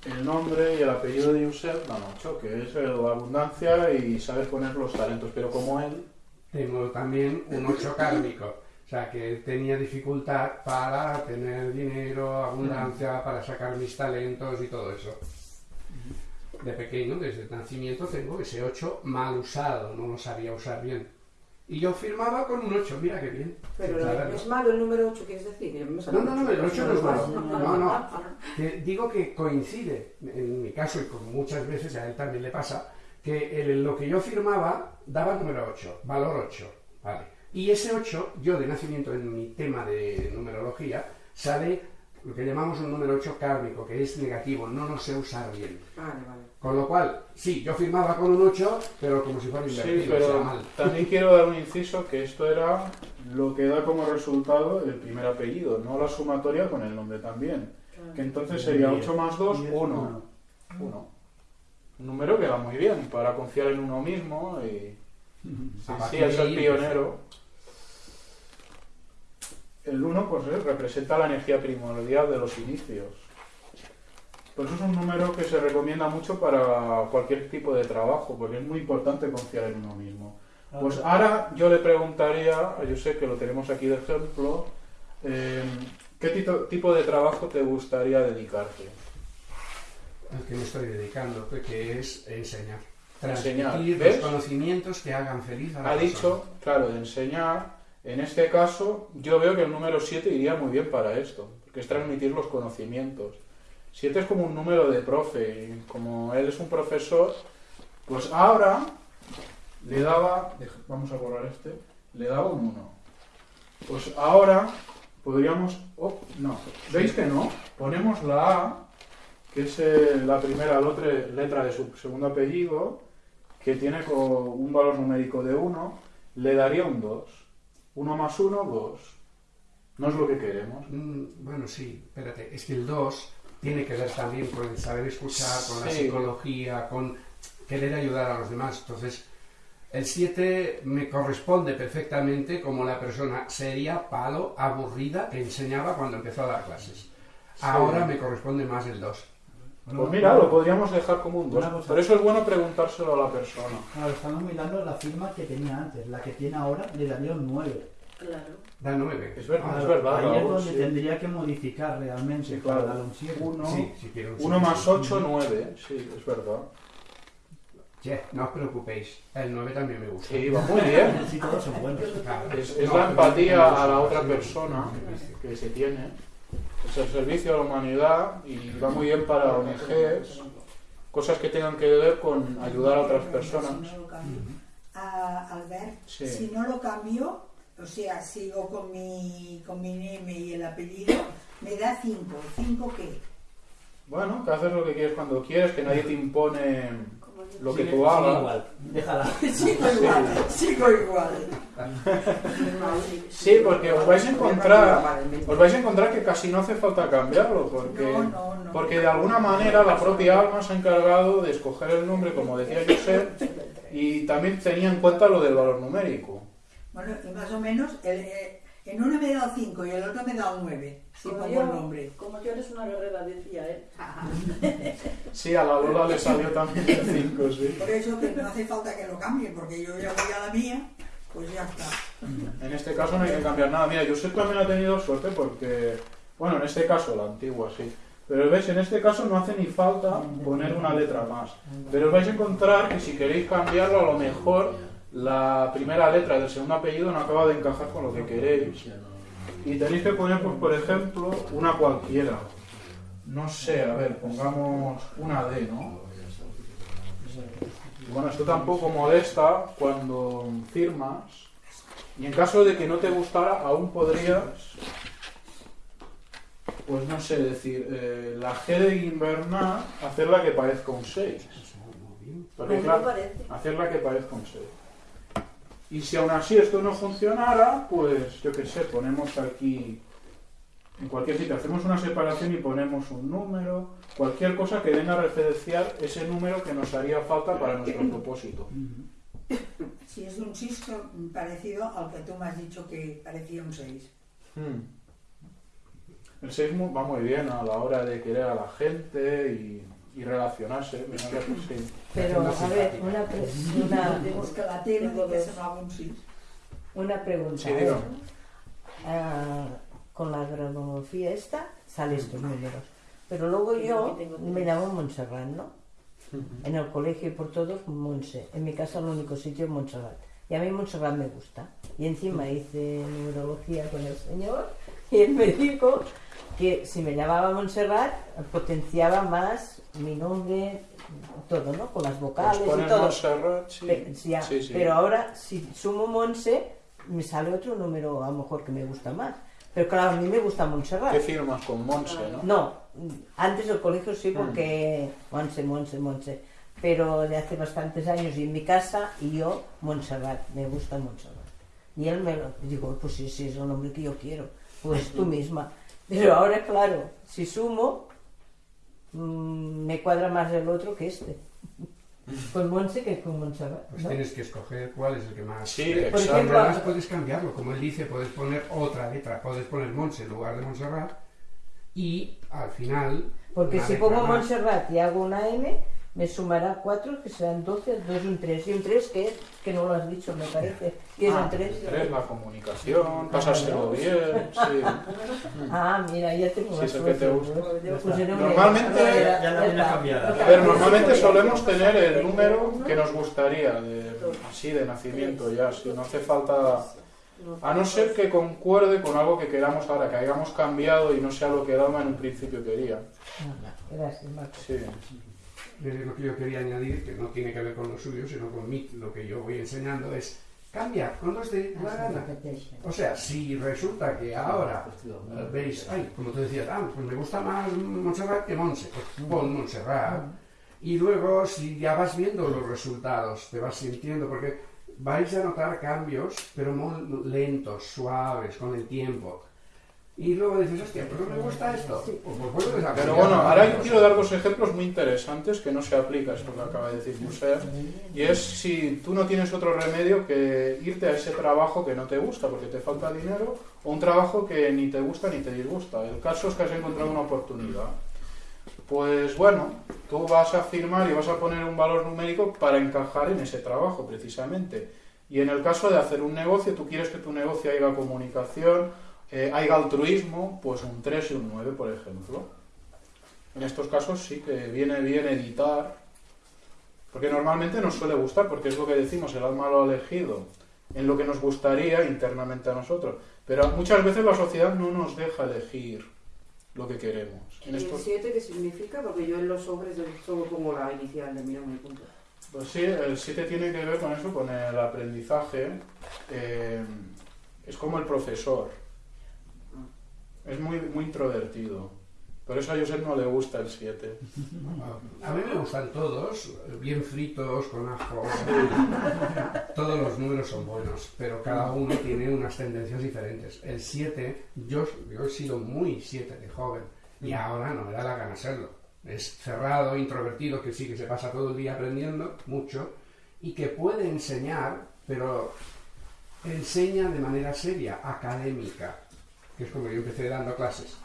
El nombre y el apellido de Josep dan 8, que es la abundancia y sabes poner los talentos, pero como él, Tengo también un 8 *laughs* kármico. O sea, que tenía dificultad para tener dinero, abundancia, para sacar mis talentos y todo eso. De pequeño, desde el nacimiento, tengo ese 8 mal usado, no lo sabía usar bien. Y yo firmaba con un 8, mira qué bien. Pero Claro, es malo el número 8, ¿quieres decir? No, no, no, el 8 no es malo. No, No, digo que coincide, en mi caso y con muchas veces a él también le pasa, que el- lo que yo firmaba daba número 8, valor 8. Vale. Y ese 8, yo de nacimiento en mi tema de numerología, sale lo que llamamos un número 8 kármico, que es negativo, no lo sé usar bien. Vale, vale. Con lo cual, sí, yo firmaba con un 8, pero como si fuera invertido, Sí, o sea, pero mal. también quiero dar un inciso que esto era lo que da como resultado el primer apellido, no la sumatoria con el nombre también. Que entonces sería 8 más 2, 1. 1. Un número que va muy bien para confiar en uno mismo y *laughs* sí, es el pionero. El 1 pues, eh, representa la energía primordial de los inicios. Por eso es un número que se recomienda mucho para cualquier tipo de trabajo, porque es muy importante confiar en uno mismo. Pues ahora yo le preguntaría, yo sé que lo tenemos aquí de ejemplo, eh, ¿qué tito- tipo de trabajo te gustaría dedicarte? al que me estoy dedicando, que es enseñar. Enseñar, Transmitir ¿ves? los conocimientos que hagan feliz a la Ha persona. dicho, claro, de enseñar. En este caso, yo veo que el número 7 iría muy bien para esto, porque es transmitir los conocimientos. 7 es como un número de profe, y como él es un profesor, pues ahora le daba, vamos a borrar este, le daba un 1. Pues ahora podríamos, oh, no, ¿veis que no? Ponemos la A, que es eh, la primera letra de su segundo apellido, que tiene un valor numérico de 1, le daría un 2. 1 más 1, 2. No es lo que queremos. Mm, Bueno, sí, espérate, es que el 2 tiene que ver también con el saber escuchar, con la psicología, con querer ayudar a los demás. Entonces, el 7 me corresponde perfectamente como la persona seria, palo, aburrida que enseñaba cuando empezó a dar clases. Ahora me corresponde más el 2. Pues mira, lo podríamos dejar como un 2. Una cosa. Por eso es bueno preguntárselo a la persona. Claro, estamos mirando la firma que tenía antes. La que tiene ahora le daría un 9. Claro. Da 9. Es verdad, Claro, es verdad. Ahí es donde sí. tendría que modificar realmente Sí, para claro. darle un 7. Uno, Sí, si quiero un 1 siete, más sí. 8, 9. Sí, es verdad. Che, no os preocupéis, el 9 también me gusta. Sí, va muy *laughs* bien. Sí, todos son buenos. Claro. Es, es No, la empatía me a la otra sí, persona sí. que se tiene. Es el servicio a la humanidad y va muy bien para ONGs, cosas que tengan que ver con ayudar a otras personas. Si no lo cambio. Albert, Sí. si no lo cambio, o sea, sigo con mi, con mi nombre y el apellido, me da 5. ¿5 qué? Bueno, que haces lo que quieres cuando quieres, que nadie te impone lo que tú hagas. igual. Déjala. *laughs* sigo igual, sigo igual. Sí, porque os vais a encontrar, os vais a encontrar que casi no hace falta cambiarlo, porque, No, no, no. porque de alguna manera la propia alma se ha encargado de escoger el nombre, como decía Josep, y también tenía en cuenta lo del valor numérico. Bueno, y más o menos, el, eh, en uno me da 5 y el otro me da 9, si Como pongo yo, el nombre. como yo eres una guerrera, decía él. *laughs* Sí, a la Lola le salió también el 5, sí. Por eso que no hace falta que lo cambie, porque yo ya voy a la mía, pues ya está. En este caso no hay que cambiar nada. Mira, Josep también ha tenido suerte porque, bueno, en este caso, la antigua sí. Pero ves, en este caso no hace ni falta poner una letra más. Pero os vais a encontrar que si queréis cambiarlo, a lo mejor la primera letra del segundo apellido no acaba de encajar con lo que queréis. Y tenéis que poner, pues, por ejemplo, una cualquiera. No sé, a ver, pongamos una D, ¿no? Y Bueno, esto tampoco molesta cuando firmas. Y en caso de que no te gustara, aún podrías, pues no sé, decir, eh, la G de invernar, hacerla que parezca un 6. Porque claro, hacerla que parezca un 6. Y si aún así esto no funcionara, pues yo qué sé, ponemos aquí, en cualquier sitio, hacemos una separación y ponemos un número, cualquier cosa que venga a referenciar ese número que nos haría falta para nuestro *coughs* propósito. Si es un 6 parecido al que tú me has dicho que parecía un 6. El 6 va muy bien a la hora de querer a la gente y, y relacionarse. mira que sí. Pero, a ver, una, una, *laughs* Tenemos que la tele de que se va un 6. una pregunta. Sí, diga. Ah, con la granología esta sale estos números. Pero luego yo me llamo Montserrat, ¿no? En el colegio y por todos, Monse. En mi casa el único sitio es Montserrat. Y a mí Montserrat me gusta. Y encima hice numerología con el señor y él me dijo que si me llamaba Montserrat potenciaba más mi nombre, todo, ¿no? Con las vocales Pues y todo. Montserrat, sí. Pe- ya, Sí, sí. Pero ahora, si sumo Monse, me sale otro número a lo mejor que me gusta más. Pero claro, a mí me gusta Montserrat. ¿Qué firmas con Monse, no? No, antes del colegio sí, Mm. porque Monse, Monse, Monse. Pero de hace bastantes años y en mi casa, y yo, Montserrat, me gusta Montserrat. Y él me lo digo, pues sí, sí, es el nombre que yo quiero, pues tú misma. Pero ahora, claro, si sumo, mm, me cuadra más el otro que este. Con Monse que con Montserrat. Pues ¿no? tienes que escoger cuál es el que más. Sí, Por ejemplo, además puedes cambiarlo, como él dice, puedes poner otra letra, puedes poner Monse en lugar de Montserrat y al final. Porque si pongo más. Montserrat y hago una M, me sumará 4, que serán 12, 2 y un 3. ¿Y un 3 qué es? Que no lo has dicho, me parece. ¿Qué es Ah, un 3? Tres, la comunicación, pasárselo bien, sí. *laughs* Ah, mira, ya tengo Sí, más es el que te gusta. pues. Normalmente-. Ya- ya la tiene está. cambiada. A ver, normalmente solemos tener el número que nos gustaría, de, así de nacimiento ya, si no hace falta... A no ser que concuerde con algo que queramos ahora, que hayamos cambiado y no sea lo que el alma en un principio quería. Ah, Gracias, Marco. Sí. Eh, lo que yo quería añadir, que no tiene que ver con lo suyo, sino con mí, lo que yo voy enseñando es cambiar cuando os dé la gana. O sea, si resulta que ahora eh, veis, ay, como tú decías, ah, pues me gusta más Montserrat que Monse, pues pon Montserrat. Y luego, si ya vas viendo los resultados, te vas sintiendo, porque vais a notar cambios, pero muy lentos, suaves, con el tiempo. Y luego dices, hostia, pues no me gusta esto. Pues, pues a Pero bueno, ahora yo quiero dar dos ejemplos muy interesantes que no se aplica esto que acaba de decir Josep. Y es si tú no tienes otro remedio que irte a ese trabajo que no te gusta porque te falta dinero o un trabajo que ni te gusta ni te disgusta. El caso es que has encontrado una oportunidad. Pues bueno, tú vas a firmar y vas a poner un valor numérico para encajar en ese trabajo precisamente. Y en el caso de hacer un negocio, tú quieres que tu negocio haya comunicación, eh, haya altruismo, pues un 3 y un 9, por ejemplo. En estos casos sí que viene bien editar, porque normalmente nos suele gustar, porque es lo que decimos, el alma lo ha elegido en lo que nos gustaría internamente a nosotros. Pero muchas veces la sociedad no nos deja elegir lo que queremos. En ¿Y el estos, 7 qué significa? Porque yo en los sobres solo pongo la inicial de mi nombre punto. pues sí, el 7 tiene que ver con eso, con el aprendizaje. eh, es como el profesor. Es muy, muy introvertido. Por eso a Josep no le gusta el 7. A mí me gustan todos, bien fritos, con ajo. Todos los números son buenos, pero cada uno tiene unas tendencias diferentes. El 7, yo, yo he sido muy 7 de joven y ahora no me da la gana serlo. Es cerrado, introvertido, que sí que se pasa todo el día aprendiendo mucho y que puede enseñar, pero enseña de manera seria, académica, que es como yo empecé dando clases.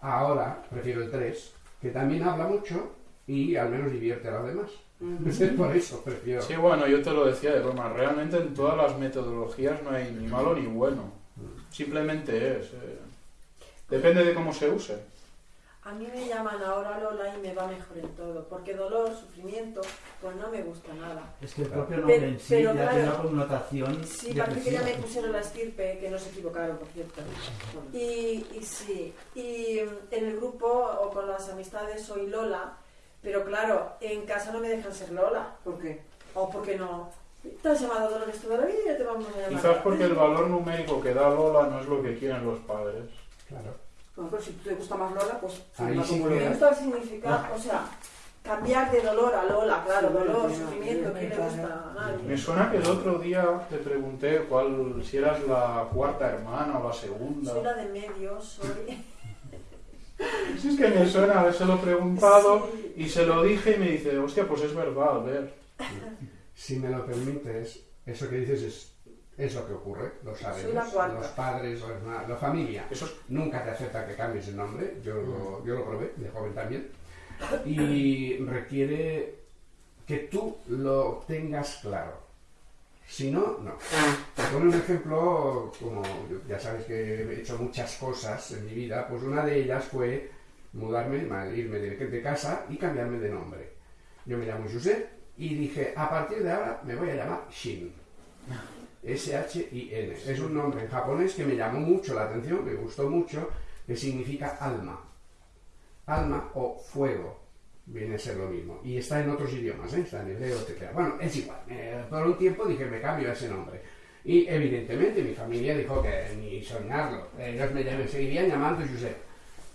Ahora prefiero el 3, que también habla mucho y al menos divierte a los demás. *laughs* Por eso prefiero. Sí, bueno, yo te lo decía de broma. Realmente en todas las metodologías no hay ni malo ni bueno. Simplemente es. eh, depende de cómo se use. A mí me llaman ahora Lola y me va mejor en todo, porque dolor, sufrimiento, pues no me gusta nada. Es que el propio nombre Pero- en sí pero ya tiene una claro, connotación Sí, parece que ya me pusieron la estirpe, que no se equivocaron, por cierto. Y, y sí, y mm, en el grupo o con las amistades soy Lola, pero claro, en casa no me dejan ser Lola. ¿Por qué? O porque no. Te has llamado Dolores toda la vida y ya te vamos a llamar. Quizás porque el valor numérico que da Lola no es lo que quieren los padres. Claro. Bueno, pero si te gusta más Lola, pues Ahí sí como que- Me Lola. gusta el significado, o sea, cambiar de dolor a Lola, claro, Sí, dolor, sufrimiento, ¿qué le gusta a nadie? Me suena que el otro día te pregunté cuál, si eras la cuarta hermana o la segunda. Soy la de medio, soy... *laughs* Si es que me suena habérselo preguntado Sí. y se lo dije y me dice, hostia, pues es verdad, a ver. Si me lo permites, eso que dices es, es lo que ocurre, lo sabemos. La. Los padres, los hermanos, la familia. Eso es- Nunca te acepta que cambies el nombre, yo lo, yo lo probé, de joven también. Y *coughs* requiere que tú lo tengas claro. Si no, no. Te pone un ejemplo, como ya sabes que he hecho muchas cosas en mi vida, pues una de ellas fue mudarme, irme de, casa y cambiarme de nombre. Yo me llamo Josep y dije, a partir de ahora me voy a llamar Shin. *laughs* S-H-I-N. Es un nombre en japonés que me llamó mucho la atención, me gustó mucho, que significa alma. Alma o fuego viene a ser lo mismo. Y está en otros idiomas, ¿eh? está en hebreo, etc. Bueno, es igual. Eh, por un tiempo dije, me cambio ese nombre. Y evidentemente mi familia dijo que ni soñarlo. Ellos me, me seguirían llamando Josep.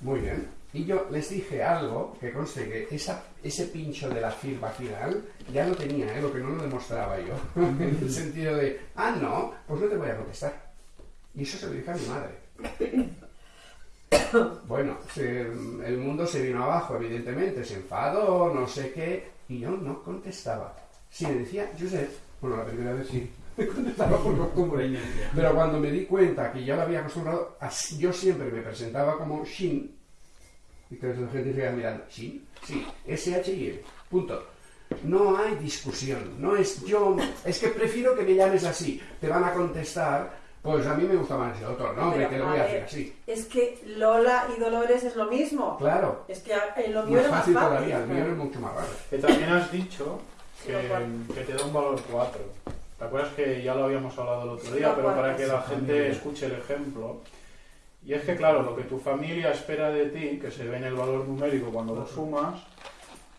Muy bien. Y yo les dije algo que conste que esa, ese pincho de la firma final ya lo tenía, ¿eh? lo que no lo demostraba yo. *laughs* en el sentido de, ah, no, pues no te voy a contestar. Y eso se lo dije a mi madre. *coughs* Bueno, se- el mundo se vino abajo, evidentemente, se enfadó, no sé qué, y yo no contestaba. Si me decía Josep, bueno, la primera vez sí, *laughs* me contestaba por costumbre, pero cuando me di cuenta que ya lo había acostumbrado, yo siempre me presentaba como Shin, y que la gente se iba mirando, ¿Shin? Sí, S-H-I-N, punto. No hay discusión, no es yo, es que prefiero que me llames así, te van a contestar, pues a mí me gusta más el otro nombre, Pero, que lo voy a hacer así. Es que Lola y Dolores es lo mismo. Claro. Es que en lo mío Más era más fácil todavía, el mío es mucho más raro. Que también has dicho Sí, que, que te da un valor 4. ¿Te acuerdas que ya lo habíamos hablado el otro Sí, día? Pero para que la sí. gente escuche el ejemplo. Y es que, claro, lo que tu familia espera de ti, que se ve en el valor numérico cuando lo sumas,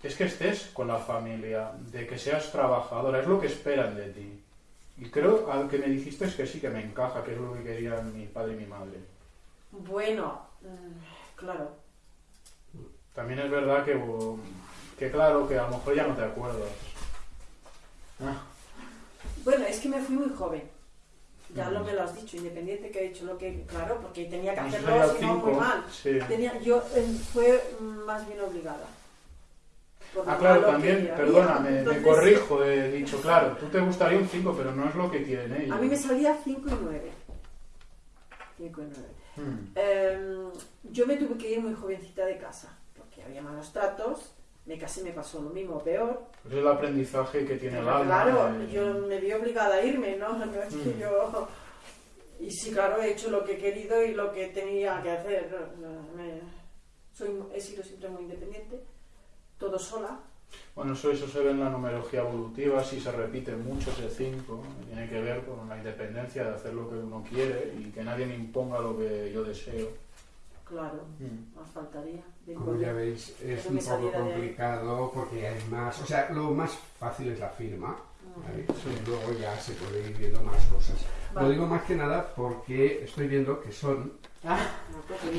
es que estés con la familia, de que seas trabajadora, es lo que esperan de ti. Y creo al que me dijiste es que sí que me encaja, que es lo que querían mi padre y mi madre. Bueno, mm, claro. También es verdad que, que claro, que a lo mejor ya no te acuerdas. Ah, Bueno, es que me fui muy joven. Ya lo me lo has dicho, independiente que he hecho lo que. Claro, porque tenía que hacerlo, si no, muy mal. sí. Tenía, yo eh, fue más bien obligada. Ah, claro, también, había. perdona, me, Entonces, corrijo, he dicho, claro, tú te gustaría un 5, pero no es lo que quieren ellos. A mí me salía 5 y 9. 5 y 9. Hmm. Eh, yo me tuve que ir muy jovencita de casa, porque había malos tratos. Me casé, me pasó lo mismo, peor. Es el aprendizaje que tiene el alma. claro, eh, yo me vi obligada a irme, ¿no? *laughs* No es que Mm. yo... Y sí, claro, he hecho lo que he querido y lo que tenía que hacer. Soy, he sido siempre muy independiente, todo sola. Bueno, eso, eso se ve en la numerología evolutiva, si se repite mucho ese 5, tiene que ver con la independencia de hacer lo que uno quiere y que nadie me imponga lo que yo deseo. Claro, Mm. más faltaría. Como ya veis, es un poco complicado porque hay más. O sea, lo más fácil es la firma. ¿vale? Sí. Luego ya se puede ir viendo más cosas. Vale. Lo digo más que nada porque estoy viendo que son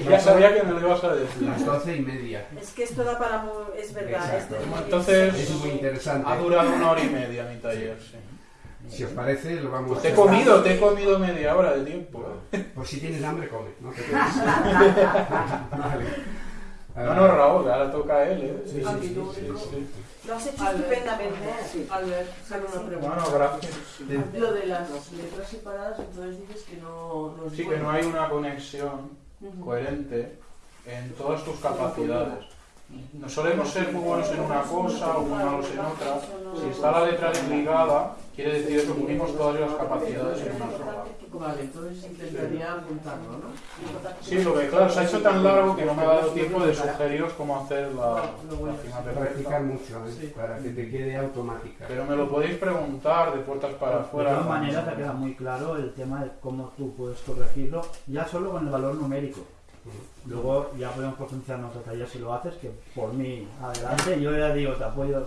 Ya sabía que me lo ibas a decir. las doce y media. Es que esto da para... Es verdad. Es Bueno, entonces- Es muy interesante. Ha durado una hora y media mi taller, sí. Si os parece, lo vamos Pues a te he comido, te he comido media hora de tiempo. ¿eh? Por si tienes hambre, come. No *laughs* te quedes. *laughs* vale. No, no, Raúl, ahora toca a él, ¿eh? Sí, sí, sí, sí, sí. Lo has hecho Albert. estupendamente. Sí. Albert, solo una pregunta. Bueno, gracias. Lo de las letras separadas, entonces dices que no, no es Sí, que no hay una conexión coherente en todas tus capacidades. No solemos ser muy buenos en una cosa o muy malos en otra. Si está la letra desligada, quiere decir que unimos todas las capacidades en una sola. Vale, entonces intentaría apuntarlo, ¿no? Sí, lo que claro, se ha hecho tan largo que no me ha dado tiempo de sugeriros cómo hacer la, la firma Practicar perfecta. mucho, ¿eh? Para que te quede automática. Pero me lo podéis preguntar de puertas para De afuera. todas maneras, te queda muy claro el tema de cómo tú puedes corregirlo, ya solo con el valor numérico. Luego ya podemos profundizar en otro taller si lo haces, que por mí, adelante, yo ya digo, te apoyo,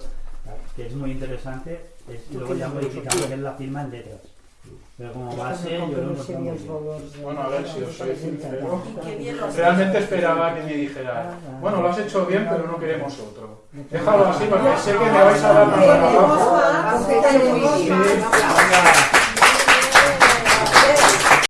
que es muy interesante, es, y luego ya modificar lo que es la firma en letras. Pero como base, no yo valors de- Bueno, a ver si os soy sincero. Realmente esperaba que me dijera, bueno, lo has hecho bien, pero no queremos otro. Déjalo así porque sé que me vais a dar más trabajo.